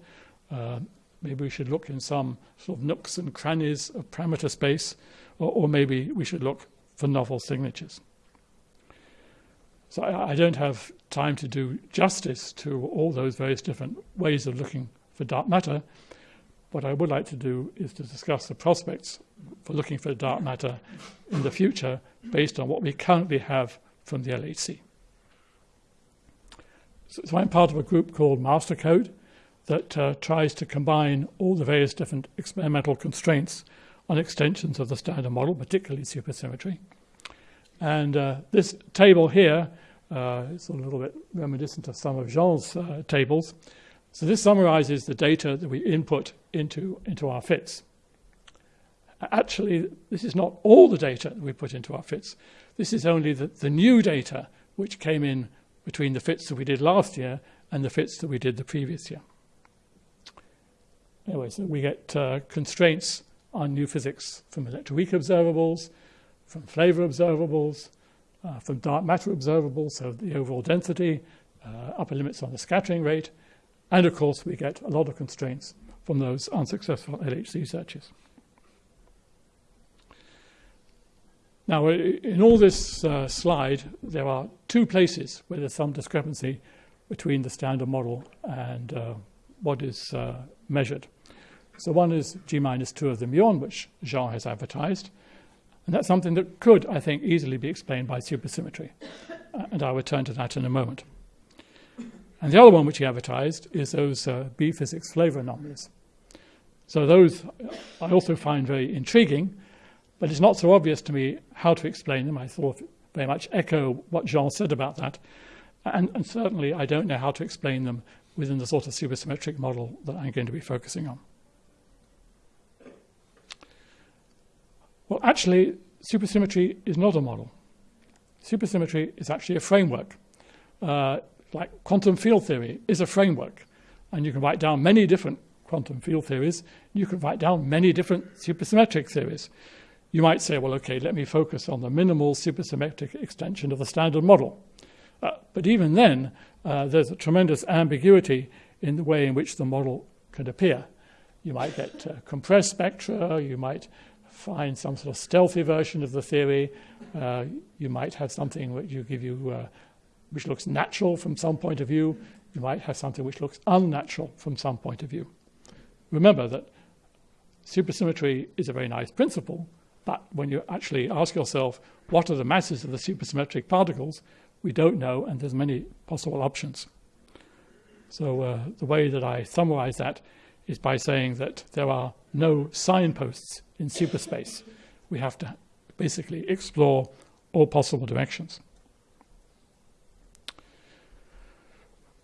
Uh, maybe we should look in some sort of nooks and crannies of parameter space, or, or maybe we should look for novel signatures. So I, I, don't have time to do justice to all those various different ways of looking for dark matter. What I would like to do is to discuss the prospects for looking for dark matter in the future based on what we currently have from the LHC. So, so I'm part of a group called MasterCode that uh, tries to combine all the various different experimental constraints on extensions of the standard model, particularly supersymmetry. And uh, this table here uh, is a little bit reminiscent of some of Jean's uh, tables. So this summarizes the data that we input into, into our fits. Actually, this is not all the data that we put into our fits. This is only the, the new data which came in between the fits that we did last year and the fits that we did the previous year. Anyway, so we get uh, constraints on new physics from electroweak observables, from flavor observables, uh, from dark matter observables, so the overall density, uh, upper limits on the scattering rate, and of course we get a lot of constraints from those unsuccessful LHC searches. Now, in all this uh, slide, there are two places where there's some discrepancy between the standard model and uh, what is uh, measured. So one is G minus 2 of the muon, which Jean has advertised, and that's something that could, I think, easily be explained by supersymmetry. Uh, and I'll return to that in a moment. And the other one which he advertised is those uh, B physics flavor anomalies. So those I also find very intriguing, but it's not so obvious to me how to explain them. I thought very much echo what Jean said about that. And, and certainly I don't know how to explain them within the sort of supersymmetric model that I'm going to be focusing on. Well, actually, supersymmetry is not a model. Supersymmetry is actually a framework. Uh, like quantum field theory is a framework. And you can write down many different quantum field theories. You can write down many different supersymmetric theories. You might say, well, okay, let me focus on the minimal supersymmetric extension of the standard model. Uh, but even then, uh, there's a tremendous ambiguity in the way in which the model could appear. You might get uh, compressed spectra, you might find some sort of stealthy version of the theory, uh, you might have something which you give you uh, which looks natural from some point of view, you might have something which looks unnatural from some point of view. Remember that supersymmetry is a very nice principle, but when you actually ask yourself what are the masses of the supersymmetric particles, we don't know, and there's many possible options. So uh, the way that I summarize that is by saying that there are no signposts in superspace. We have to basically explore all possible directions.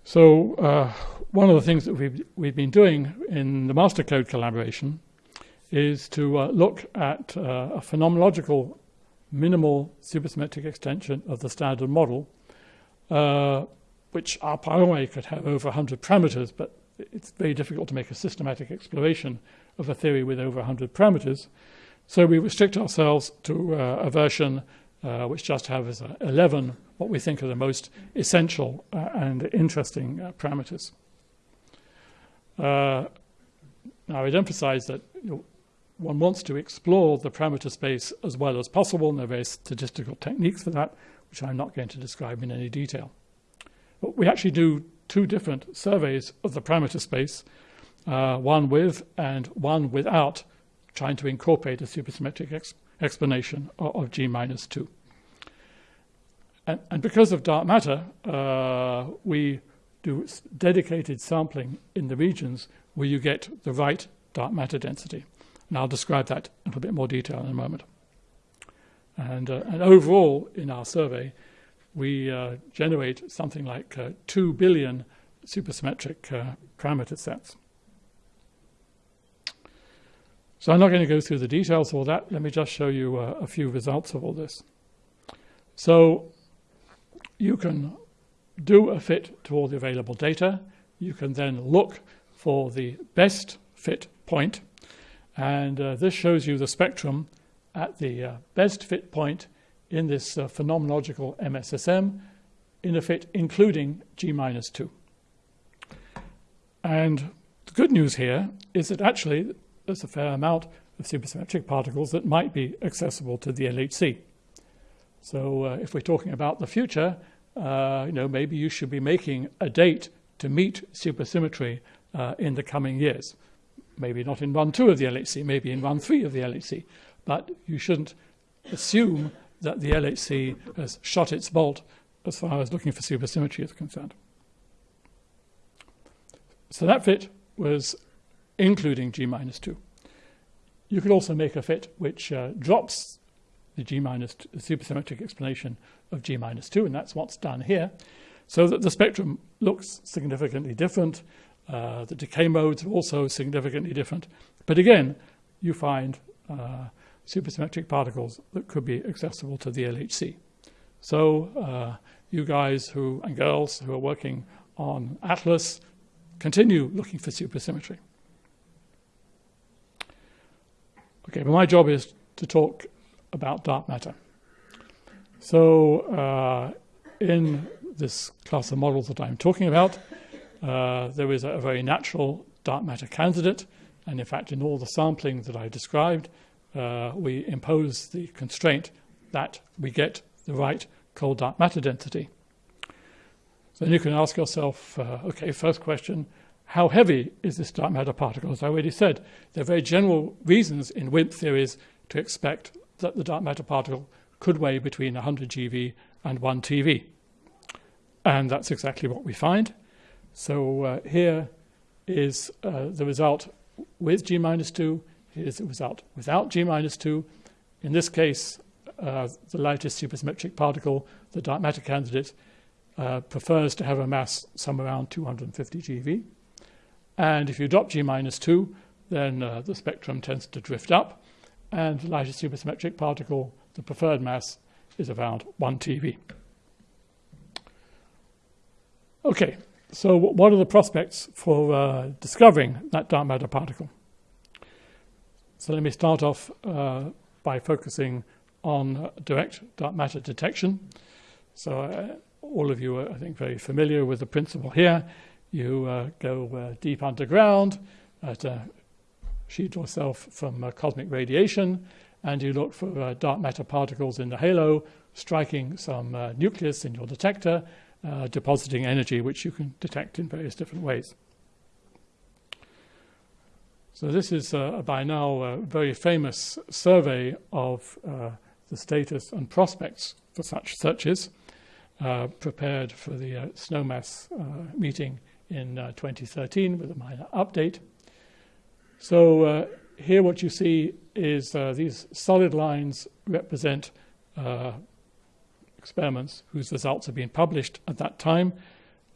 So uh, one of the things that we've, we've been doing in the Mastercode collaboration is to uh, look at uh, a phenomenological minimal supersymmetric extension of the standard model, uh, which a priori could have over 100 parameters, but it's very difficult to make a systematic exploration of a theory with over 100 parameters. So we restrict ourselves to uh, a version uh, which just has uh, 11 what we think are the most essential uh, and interesting uh, parameters. Now, I'd emphasize that you know, one wants to explore the parameter space as well as possible, and there are various statistical techniques for that, which I'm not going to describe in any detail. But we actually do two different surveys of the parameter space, uh, one with and one without trying to incorporate a supersymmetric ex explanation of, of G minus 2. And, and, because of dark matter, uh, we do dedicated sampling in the regions where you get the right dark matter density. And I'll describe that in a little bit more detail in a moment. And, uh, and overall, in our survey, we uh, generate something like uh, 2 billion supersymmetric uh, parameter sets. So I'm not going to go through the details of all that. Let me just show you uh, a few results of all this. So you can do a fit to all the available data. You can then look for the best fit point. And uh, this shows you the spectrum at the uh, best fit point in this uh, phenomenological MSSM in a fit including G minus 2. And the good news here is that actually there's a fair amount of supersymmetric particles that might be accessible to the LHC. So uh, if we're talking about the future, uh, you know, maybe you should be making a date to meet supersymmetry uh, in the coming years. Maybe not in run two of the LHC, maybe in run three of the LHC. But you shouldn't assume that the LHC has shot its bolt as far as looking for supersymmetry is concerned. So that fit was including G minus 2. You could also make a fit which uh, drops the G minus the supersymmetric explanation of G minus 2, and that's what's done here, so that the spectrum looks significantly different. Uh, the decay modes are also significantly different. But again, you find uh, supersymmetric particles that could be accessible to the LHC. So uh, you guys who and girls who are working on Atlas, continue looking for supersymmetry. Okay, but my job is to talk about dark matter. So uh, in this class of models that I'm talking about, uh, there is a very natural dark matter candidate, and in fact, in all the sampling that I described, uh, we impose the constraint that we get the right cold dark matter density. So then you can ask yourself, uh, okay, first question, how heavy is this dark matter particle? As I already said, there are very general reasons in WIMP theories to expect that the dark matter particle could weigh between 100 GeV and 1 TeV. And that's exactly what we find. So uh, here is uh, the result with G minus 2 Here is the result without G minus 2. In this case, uh, the lightest supersymmetric particle, the dark matter candidate, uh, prefers to have a mass somewhere around 250 GeV. And if you drop G minus 2, then uh, the spectrum tends to drift up. and the lightest supersymmetric particle, the preferred mass, is around 1 TeV. Okay, so what are the prospects for uh, discovering that dark matter particle? So let me start off uh, by focusing on direct dark matter detection. So uh, all of you are, I think, very familiar with the principle here. You uh, go uh, deep underground to shield yourself from uh, cosmic radiation, and you look for uh, dark matter particles in the halo, striking some uh, nucleus in your detector, depositing energy which you can detect in various different ways. So this is uh, by now a very famous survey of uh, the status and prospects for such searches, uh, prepared for the uh, Snowmass uh, meeting in uh, 2013 with a minor update. So here what you see is these solid lines represent experiments whose results have been published at that time.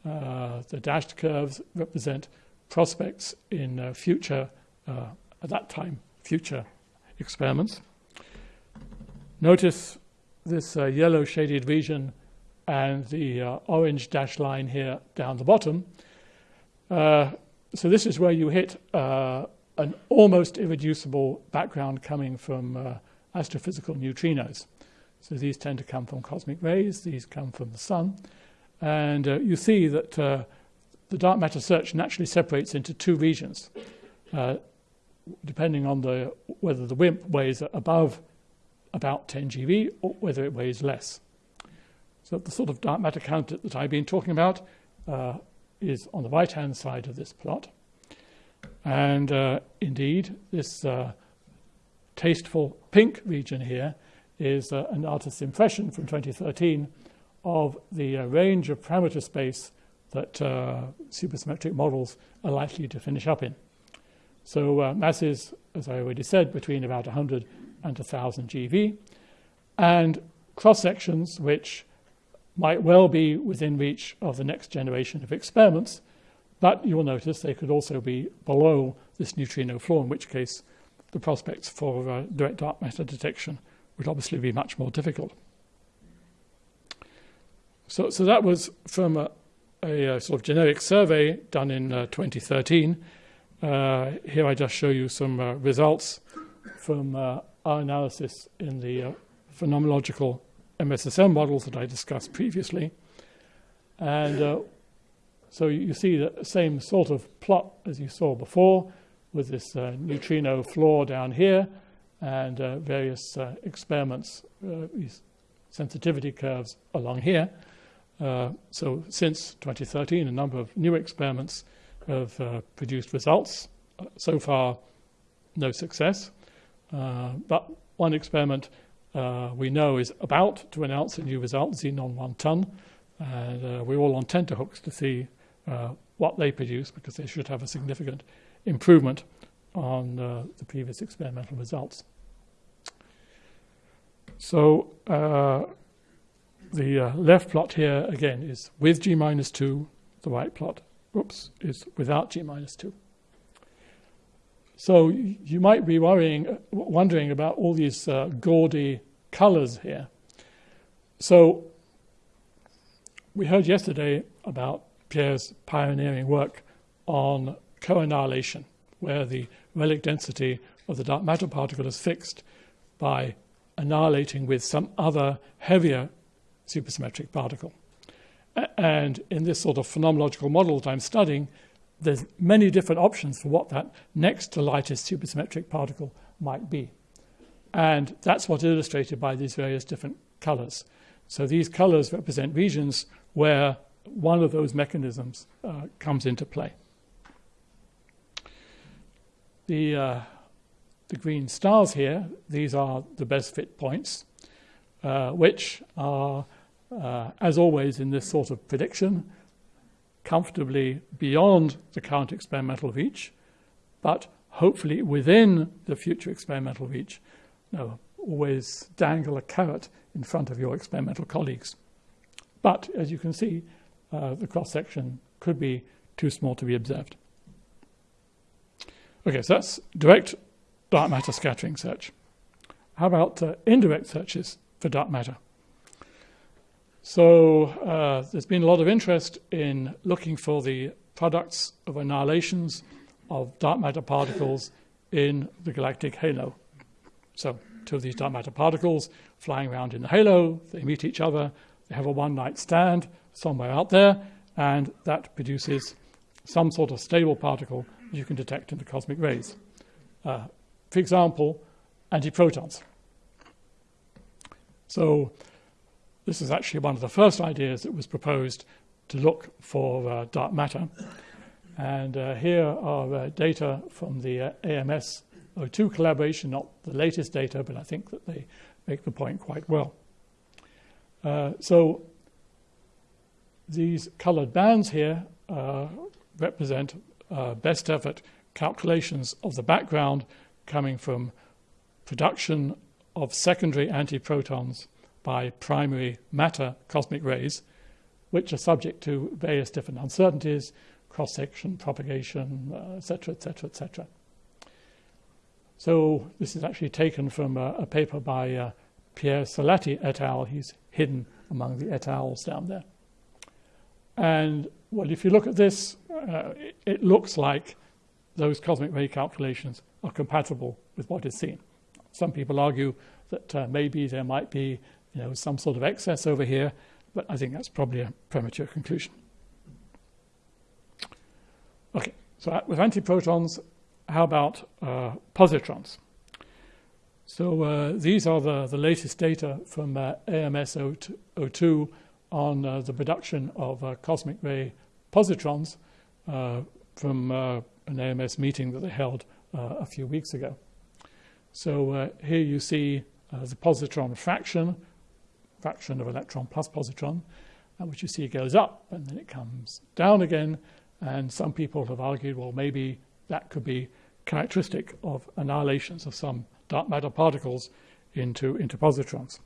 the dashed curves represent prospects in future uh, at that time, future experiments. Notice this uh, yellow shaded region and the uh, orange dashed line here down the bottom. Uh, so this is where you hit uh, an almost irreducible background coming from uh, astrophysical neutrinos. So these tend to come from cosmic rays, these come from the sun. And you see that the dark matter search naturally separates into two regions. Uh, depending on the whether the WIMP weighs above about 10 GeV or whether it weighs less. So the sort of dark matter counter that I've been talking about uh, is on the right-hand side of this plot. And uh, indeed, this uh, tasteful pink region here is uh, an artist's impression from 2013 of the uh, range of parameter space that uh, supersymmetric models are likely to finish up in. So uh, masses, as I already said, between about 100 and 1,000 GeV, and cross sections which might well be within reach of the next generation of experiments, but you will notice they could also be below this neutrino floor, in which case the prospects for uh, direct dark matter detection would obviously be much more difficult. So, so that was from a, a, a sort of generic survey done in uh, 2013 uh, here I just show you some uh, results from uh, our analysis in the uh, phenomenological MSSM models that I discussed previously. And uh, so you see the same sort of plot as you saw before with this uh, neutrino floor down here and various experiments, these sensitivity curves along here. so since 2013, a number of new experiments have uh, produced results. Uh, so far, no success. Uh, but one experiment uh, we know is about to announce a new result, Xenon 1 ton. And uh, we're all on tenterhooks to see uh, what they produce because they should have a significant improvement on the previous experimental results. So the left plot here again is with G minus 2, the right plot oops, is without g minus 2. So you might be worrying, wondering about all these uh, gaudy colors here. So we heard yesterday about Pierre's pioneering work on co-annihilation, where the relic density of the dark matter particle is fixed by annihilating with some other heavier supersymmetric particle. And in this sort of phenomenological model that I'm studying, there's many different options for what that next to lightest supersymmetric particle might be. And that's what's illustrated by these various different colors. So these colors represent regions where one of those mechanisms uh, comes into play. The, uh, the green stars here, these are the best fit points, uh, which are uh, as always in this sort of prediction, comfortably beyond the current experimental reach, but hopefully within the future experimental reach. No, always dangle a carrot in front of your experimental colleagues. But as you can see, uh, the cross section could be too small to be observed. Okay, so that's direct dark matter scattering search. how about uh, indirect searches for dark matter? So uh, there's been a lot of interest in looking for the products of annihilations of dark matter particles in the galactic halo. So two of these dark matter particles flying around in the halo, they meet each other, they have a one night stand somewhere out there, and that produces some sort of stable particle you can detect in the cosmic rays. Uh, for example, antiprotons. So this is actually one of the first ideas that was proposed to look for uh, dark matter. And uh, here are uh, data from the uh, AMS O2 collaboration, not the latest data, but I think that they make the point quite well. Uh, so these colored bands here uh, represent best effort calculations of the background coming from production of secondary antiprotons by primary matter cosmic rays, which are subject to various different uncertainties, cross section, propagation, etc., etc., etc. So this is actually taken from a, a paper by uh, Pierre Salati et al. He's hidden among the et al.s down there. And well, if you look at this, uh, it, it looks like those cosmic ray calculations are compatible with what is seen. Some people argue that uh, maybe there might be you know, some sort of excess over here, but I think that's probably a premature conclusion. Okay, so with antiprotons, how about uh, positrons? So uh, these are the, the latest data from uh, AMS 02 on uh, the production of uh, cosmic ray positrons uh, from an AMS meeting that they held a few weeks ago. So here you see the positron fraction fraction of electron plus positron, uh, which you see goes up and then it comes down again. And some people have argued, well, maybe that could be characteristic of annihilations of some dark matter particles into, into positrons.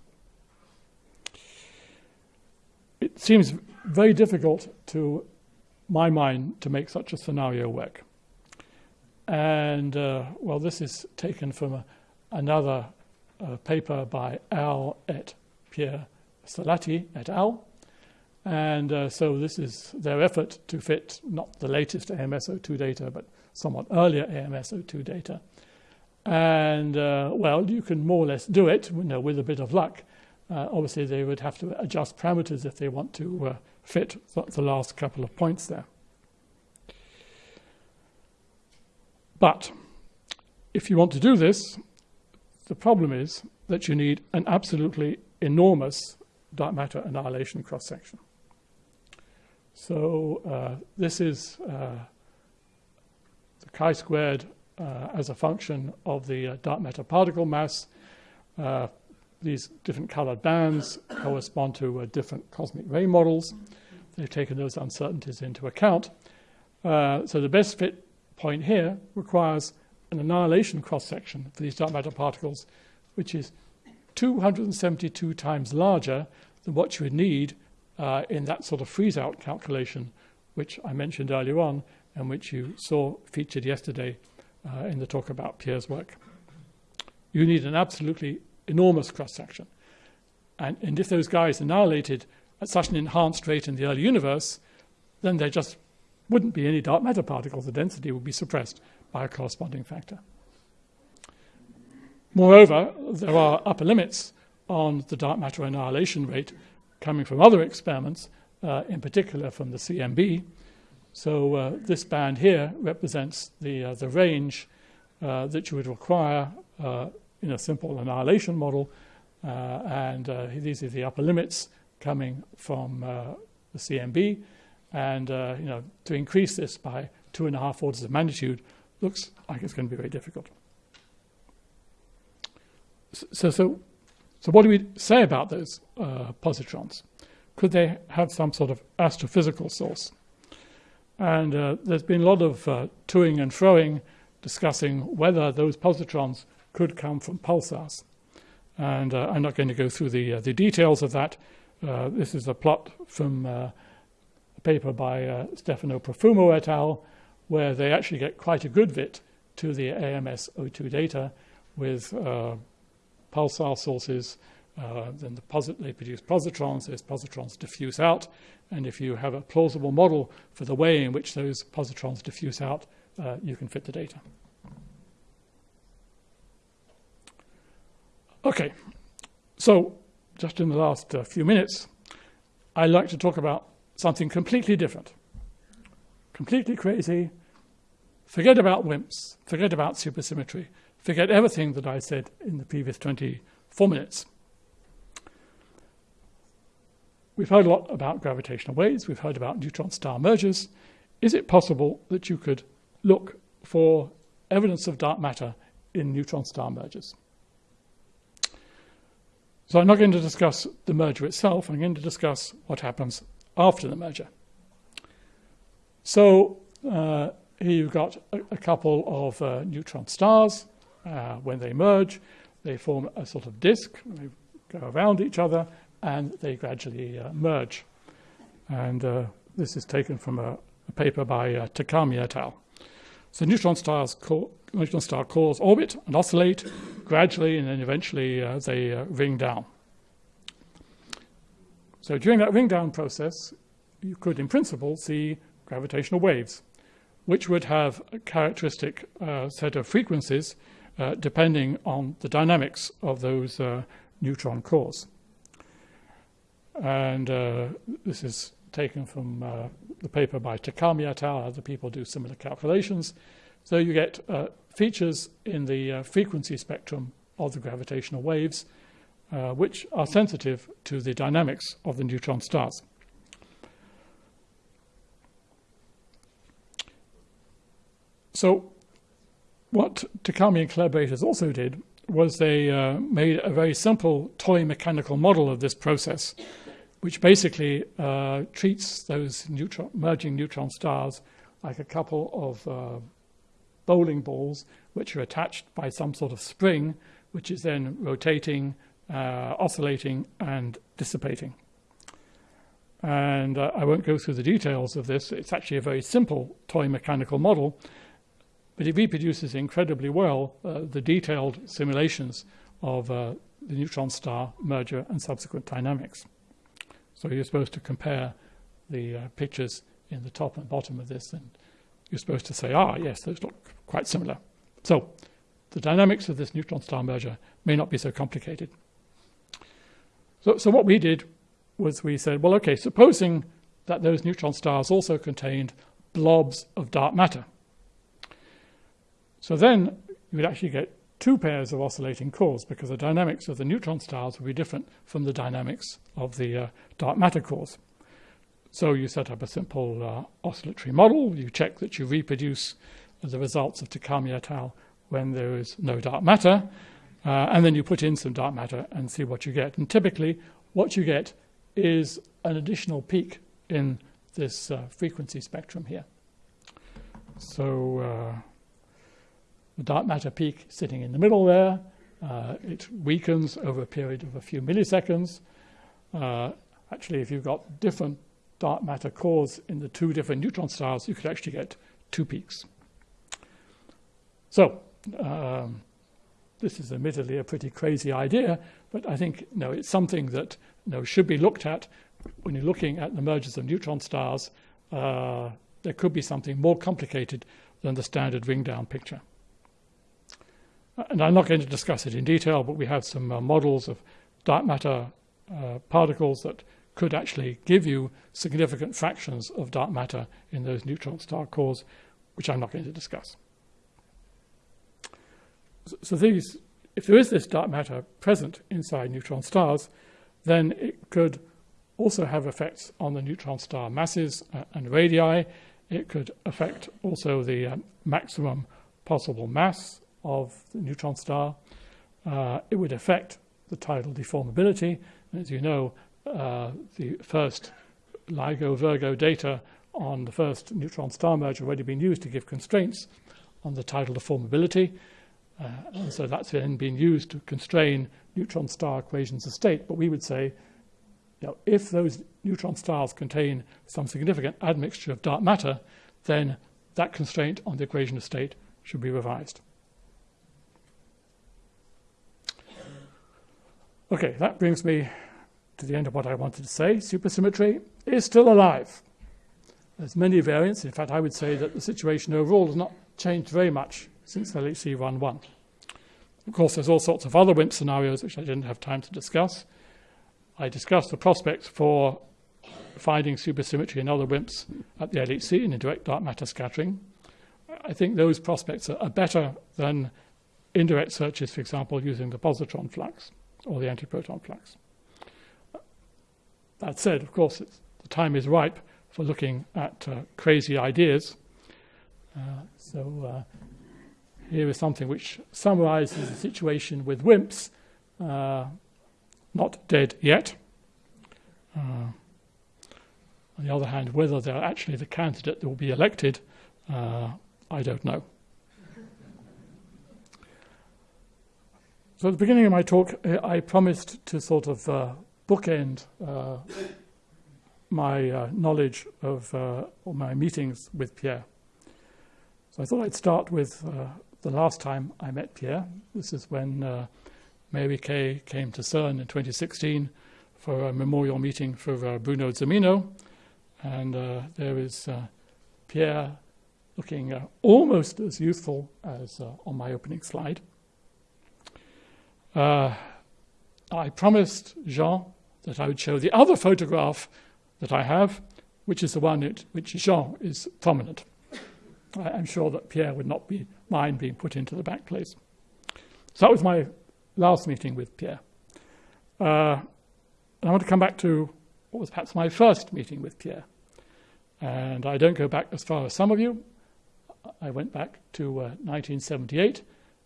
It seems very difficult to my mind to make such a scenario work. And uh, well, this is taken from a, another uh, paper by Al et Pierre Salati et al. And uh, so this is their effort to fit not the latest AMS02 data, but somewhat earlier AMS02 data. And uh, well, you can more or less do it you know, with a bit of luck. Uh, obviously, they would have to adjust parameters if they want to uh, fit the last couple of points there. But if you want to do this, the problem is that you need an absolutely enormous dark matter annihilation cross section. So uh, this is uh, the chi squared uh, as a function of the uh, dark matter particle mass. Uh, these different colored bands correspond to uh, different cosmic ray models. They've taken those uncertainties into account. so the best fit point here requires an annihilation cross section for these dark matter particles, which is 272 times larger than what you would need uh, in that sort of freeze out calculation, which I mentioned earlier on and which you saw featured yesterday uh, in the talk about Pierre's work. You need an absolutely enormous cross section. And, and if those guys annihilated at such an enhanced rate in the early universe, then there just wouldn't be any dark matter particles. The density would be suppressed by a corresponding factor. Moreover, there are upper limits on the dark matter annihilation rate coming from other experiments, uh, in particular from the CMB. So uh, this band here represents the, uh, the range uh, that you would require uh, in a simple annihilation model. Uh, and these are the upper limits coming from the CMB. And you know, to increase this by two and a half orders of magnitude looks like it's going to be very difficult. So, so, so what do we say about those uh, positrons? Could they have some sort of astrophysical source? And uh, there's been a lot of uh, toing and froing discussing whether those positrons could come from pulsars. And uh, I'm not going to go through the, uh, the details of that. Uh, this is a plot from a paper by Stefano Profumo et al., where they actually get quite a good fit to the AMS02 data with pulsar sources, uh, then the they produce positrons, those positrons diffuse out, and if you have a plausible model for the way in which those positrons diffuse out, uh, you can fit the data. Okay, so just in the last uh, few minutes, I'd like to talk about something completely different, completely crazy. Forget about WIMPs, forget about supersymmetry, forget everything that I said in the previous 24 minutes. We've heard a lot about gravitational waves, we've heard about neutron star mergers. Is it possible that you could look for evidence of dark matter in neutron star mergers? So I'm not going to discuss the merger itself, I'm going to discuss what happens after the merger. So uh, here you've got a, a couple of uh, neutron stars. Uh, when they merge, they form a sort of disk, they go around each other, and they gradually uh, merge. And uh, this is taken from a, a paper by uh, Takami et al. So neutron stars neutron star cores orbit and oscillate gradually, and then eventually uh, they uh, ring down. So during that ring down process, you could, in principle, see gravitational waves, which would have a characteristic set of frequencies uh, depending on the dynamics of those uh, neutron cores. And uh, this is taken from uh, the paper by Takami et al. Other people do similar calculations. So you get uh, features in the frequency spectrum of the gravitational waves, which are sensitive to the dynamics of the neutron stars. So, what Takami and collaborators also did was they uh, made a very simple toy mechanical model of this process which basically uh, treats those neutron, merging neutron stars like a couple of uh, bowling balls, which are attached by some sort of spring, which is then rotating, uh, oscillating, and dissipating. And uh, I won't go through the details of this. It's actually a very simple toy mechanical model, but it reproduces incredibly well uh, the detailed simulations of uh, the neutron star merger and subsequent dynamics. So you're supposed to compare the uh, pictures in the top and bottom of this, and you're supposed to say, ah, yes, those look quite similar. So the dynamics of this neutron star merger may not be so complicated. So, so what we did was we said, well, okay, supposing that those neutron stars also contained blobs of dark matter. So then you would actually get two pairs of oscillating cores because the dynamics of the neutron stars will be different from the dynamics of the uh, dark matter cores. So you set up a simple uh, oscillatory model, you check that you reproduce the results of Takami et al. when there is no dark matter, uh, and then you put in some dark matter and see what you get. And typically, what you get is an additional peak in this uh, frequency spectrum here. So uh, the dark matter peak sitting in the middle there. Uh, it weakens over a period of a few milliseconds. Uh, actually, if you've got different dark matter cores in the two different neutron stars, you could actually get two peaks. So, um, this is admittedly a pretty crazy idea, but I think know, it's something that you know, should be looked at when you're looking at the mergers of neutron stars. Uh, there could be something more complicated than the standard ring down picture. And I'm not going to discuss it in detail, but we have some uh, models of dark matter uh, particles that could actually give you significant fractions of dark matter in those neutron star cores, which I'm not going to discuss. So, so these, if there is this dark matter present inside neutron stars, then it could also have effects on the neutron star masses uh, and radii. It could affect also the uh, maximum possible mass of the neutron star. Uh, it would affect the tidal deformability. And as you know, uh, the first LIGO Virgo data on the first neutron star merge already been used to give constraints on the tidal deformability. Uh, and so that's then been used to constrain neutron star equations of state. But we would say, you know, if those neutron stars contain some significant admixture of dark matter, then that constraint on the equation of state should be revised. Okay, that brings me to the end of what I wanted to say. Supersymmetry is still alive. There's many variants. In fact, I would say that the situation overall has not changed very much since LHC 1.1. Of course, there's all sorts of other WIMP scenarios which I didn't have time to discuss. I discussed the prospects for finding supersymmetry in other WIMPs at the LHC in indirect dark matter scattering. I think those prospects are better than indirect searches, for example, using the positron flux or the antiproton flux. That said, of course, the time is ripe for looking at uh, crazy ideas. Uh, so uh, here is something which summarizes the situation with WIMPs, uh, not dead yet. Uh, on the other hand, whether they're actually the candidate that will be elected, uh, I don't know. So at the beginning of my talk, I promised to sort of uh, bookend uh, my uh, knowledge of uh, my meetings with Pierre. So I thought I'd start with uh, the last time I met Pierre. This is when uh, Mary K came to CERN in 2016 for a memorial meeting for Bruno Zumino. And there is Pierre looking almost as youthful as on my opening slide. Uh, I promised Jean that I would show the other photograph that I have, which is the one in which Jean is prominent. I, am sure that Pierre would not be mind being put into the back place. So that was my last meeting with Pierre. Uh, and I want to come back to what was perhaps my first meeting with Pierre. And I don't go back as far as some of you. I went back to uh, 1978,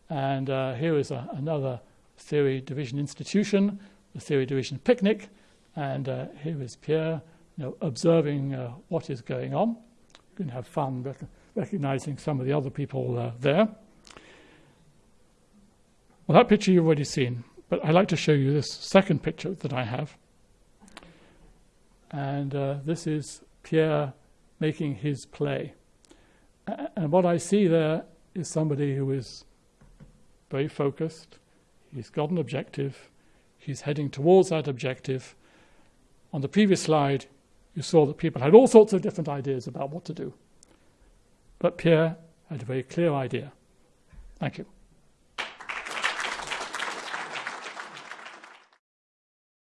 and uh, here is a, another Theory Division Institution, the Theory Division Picnic, and uh, here is Pierre you know, observing uh, what is going on. You can have fun rec- recognizing some of the other people uh, there. Well, that picture you've already seen, but I'd like to show you this second picture that I have. And uh, this is Pierre making his play. And what I see there is somebody who is very focused, He's got an objective. He's heading towards that objective. On the previous slide, you saw that people had all sorts of different ideas about what to do. But Pierre had a very clear idea. Thank you.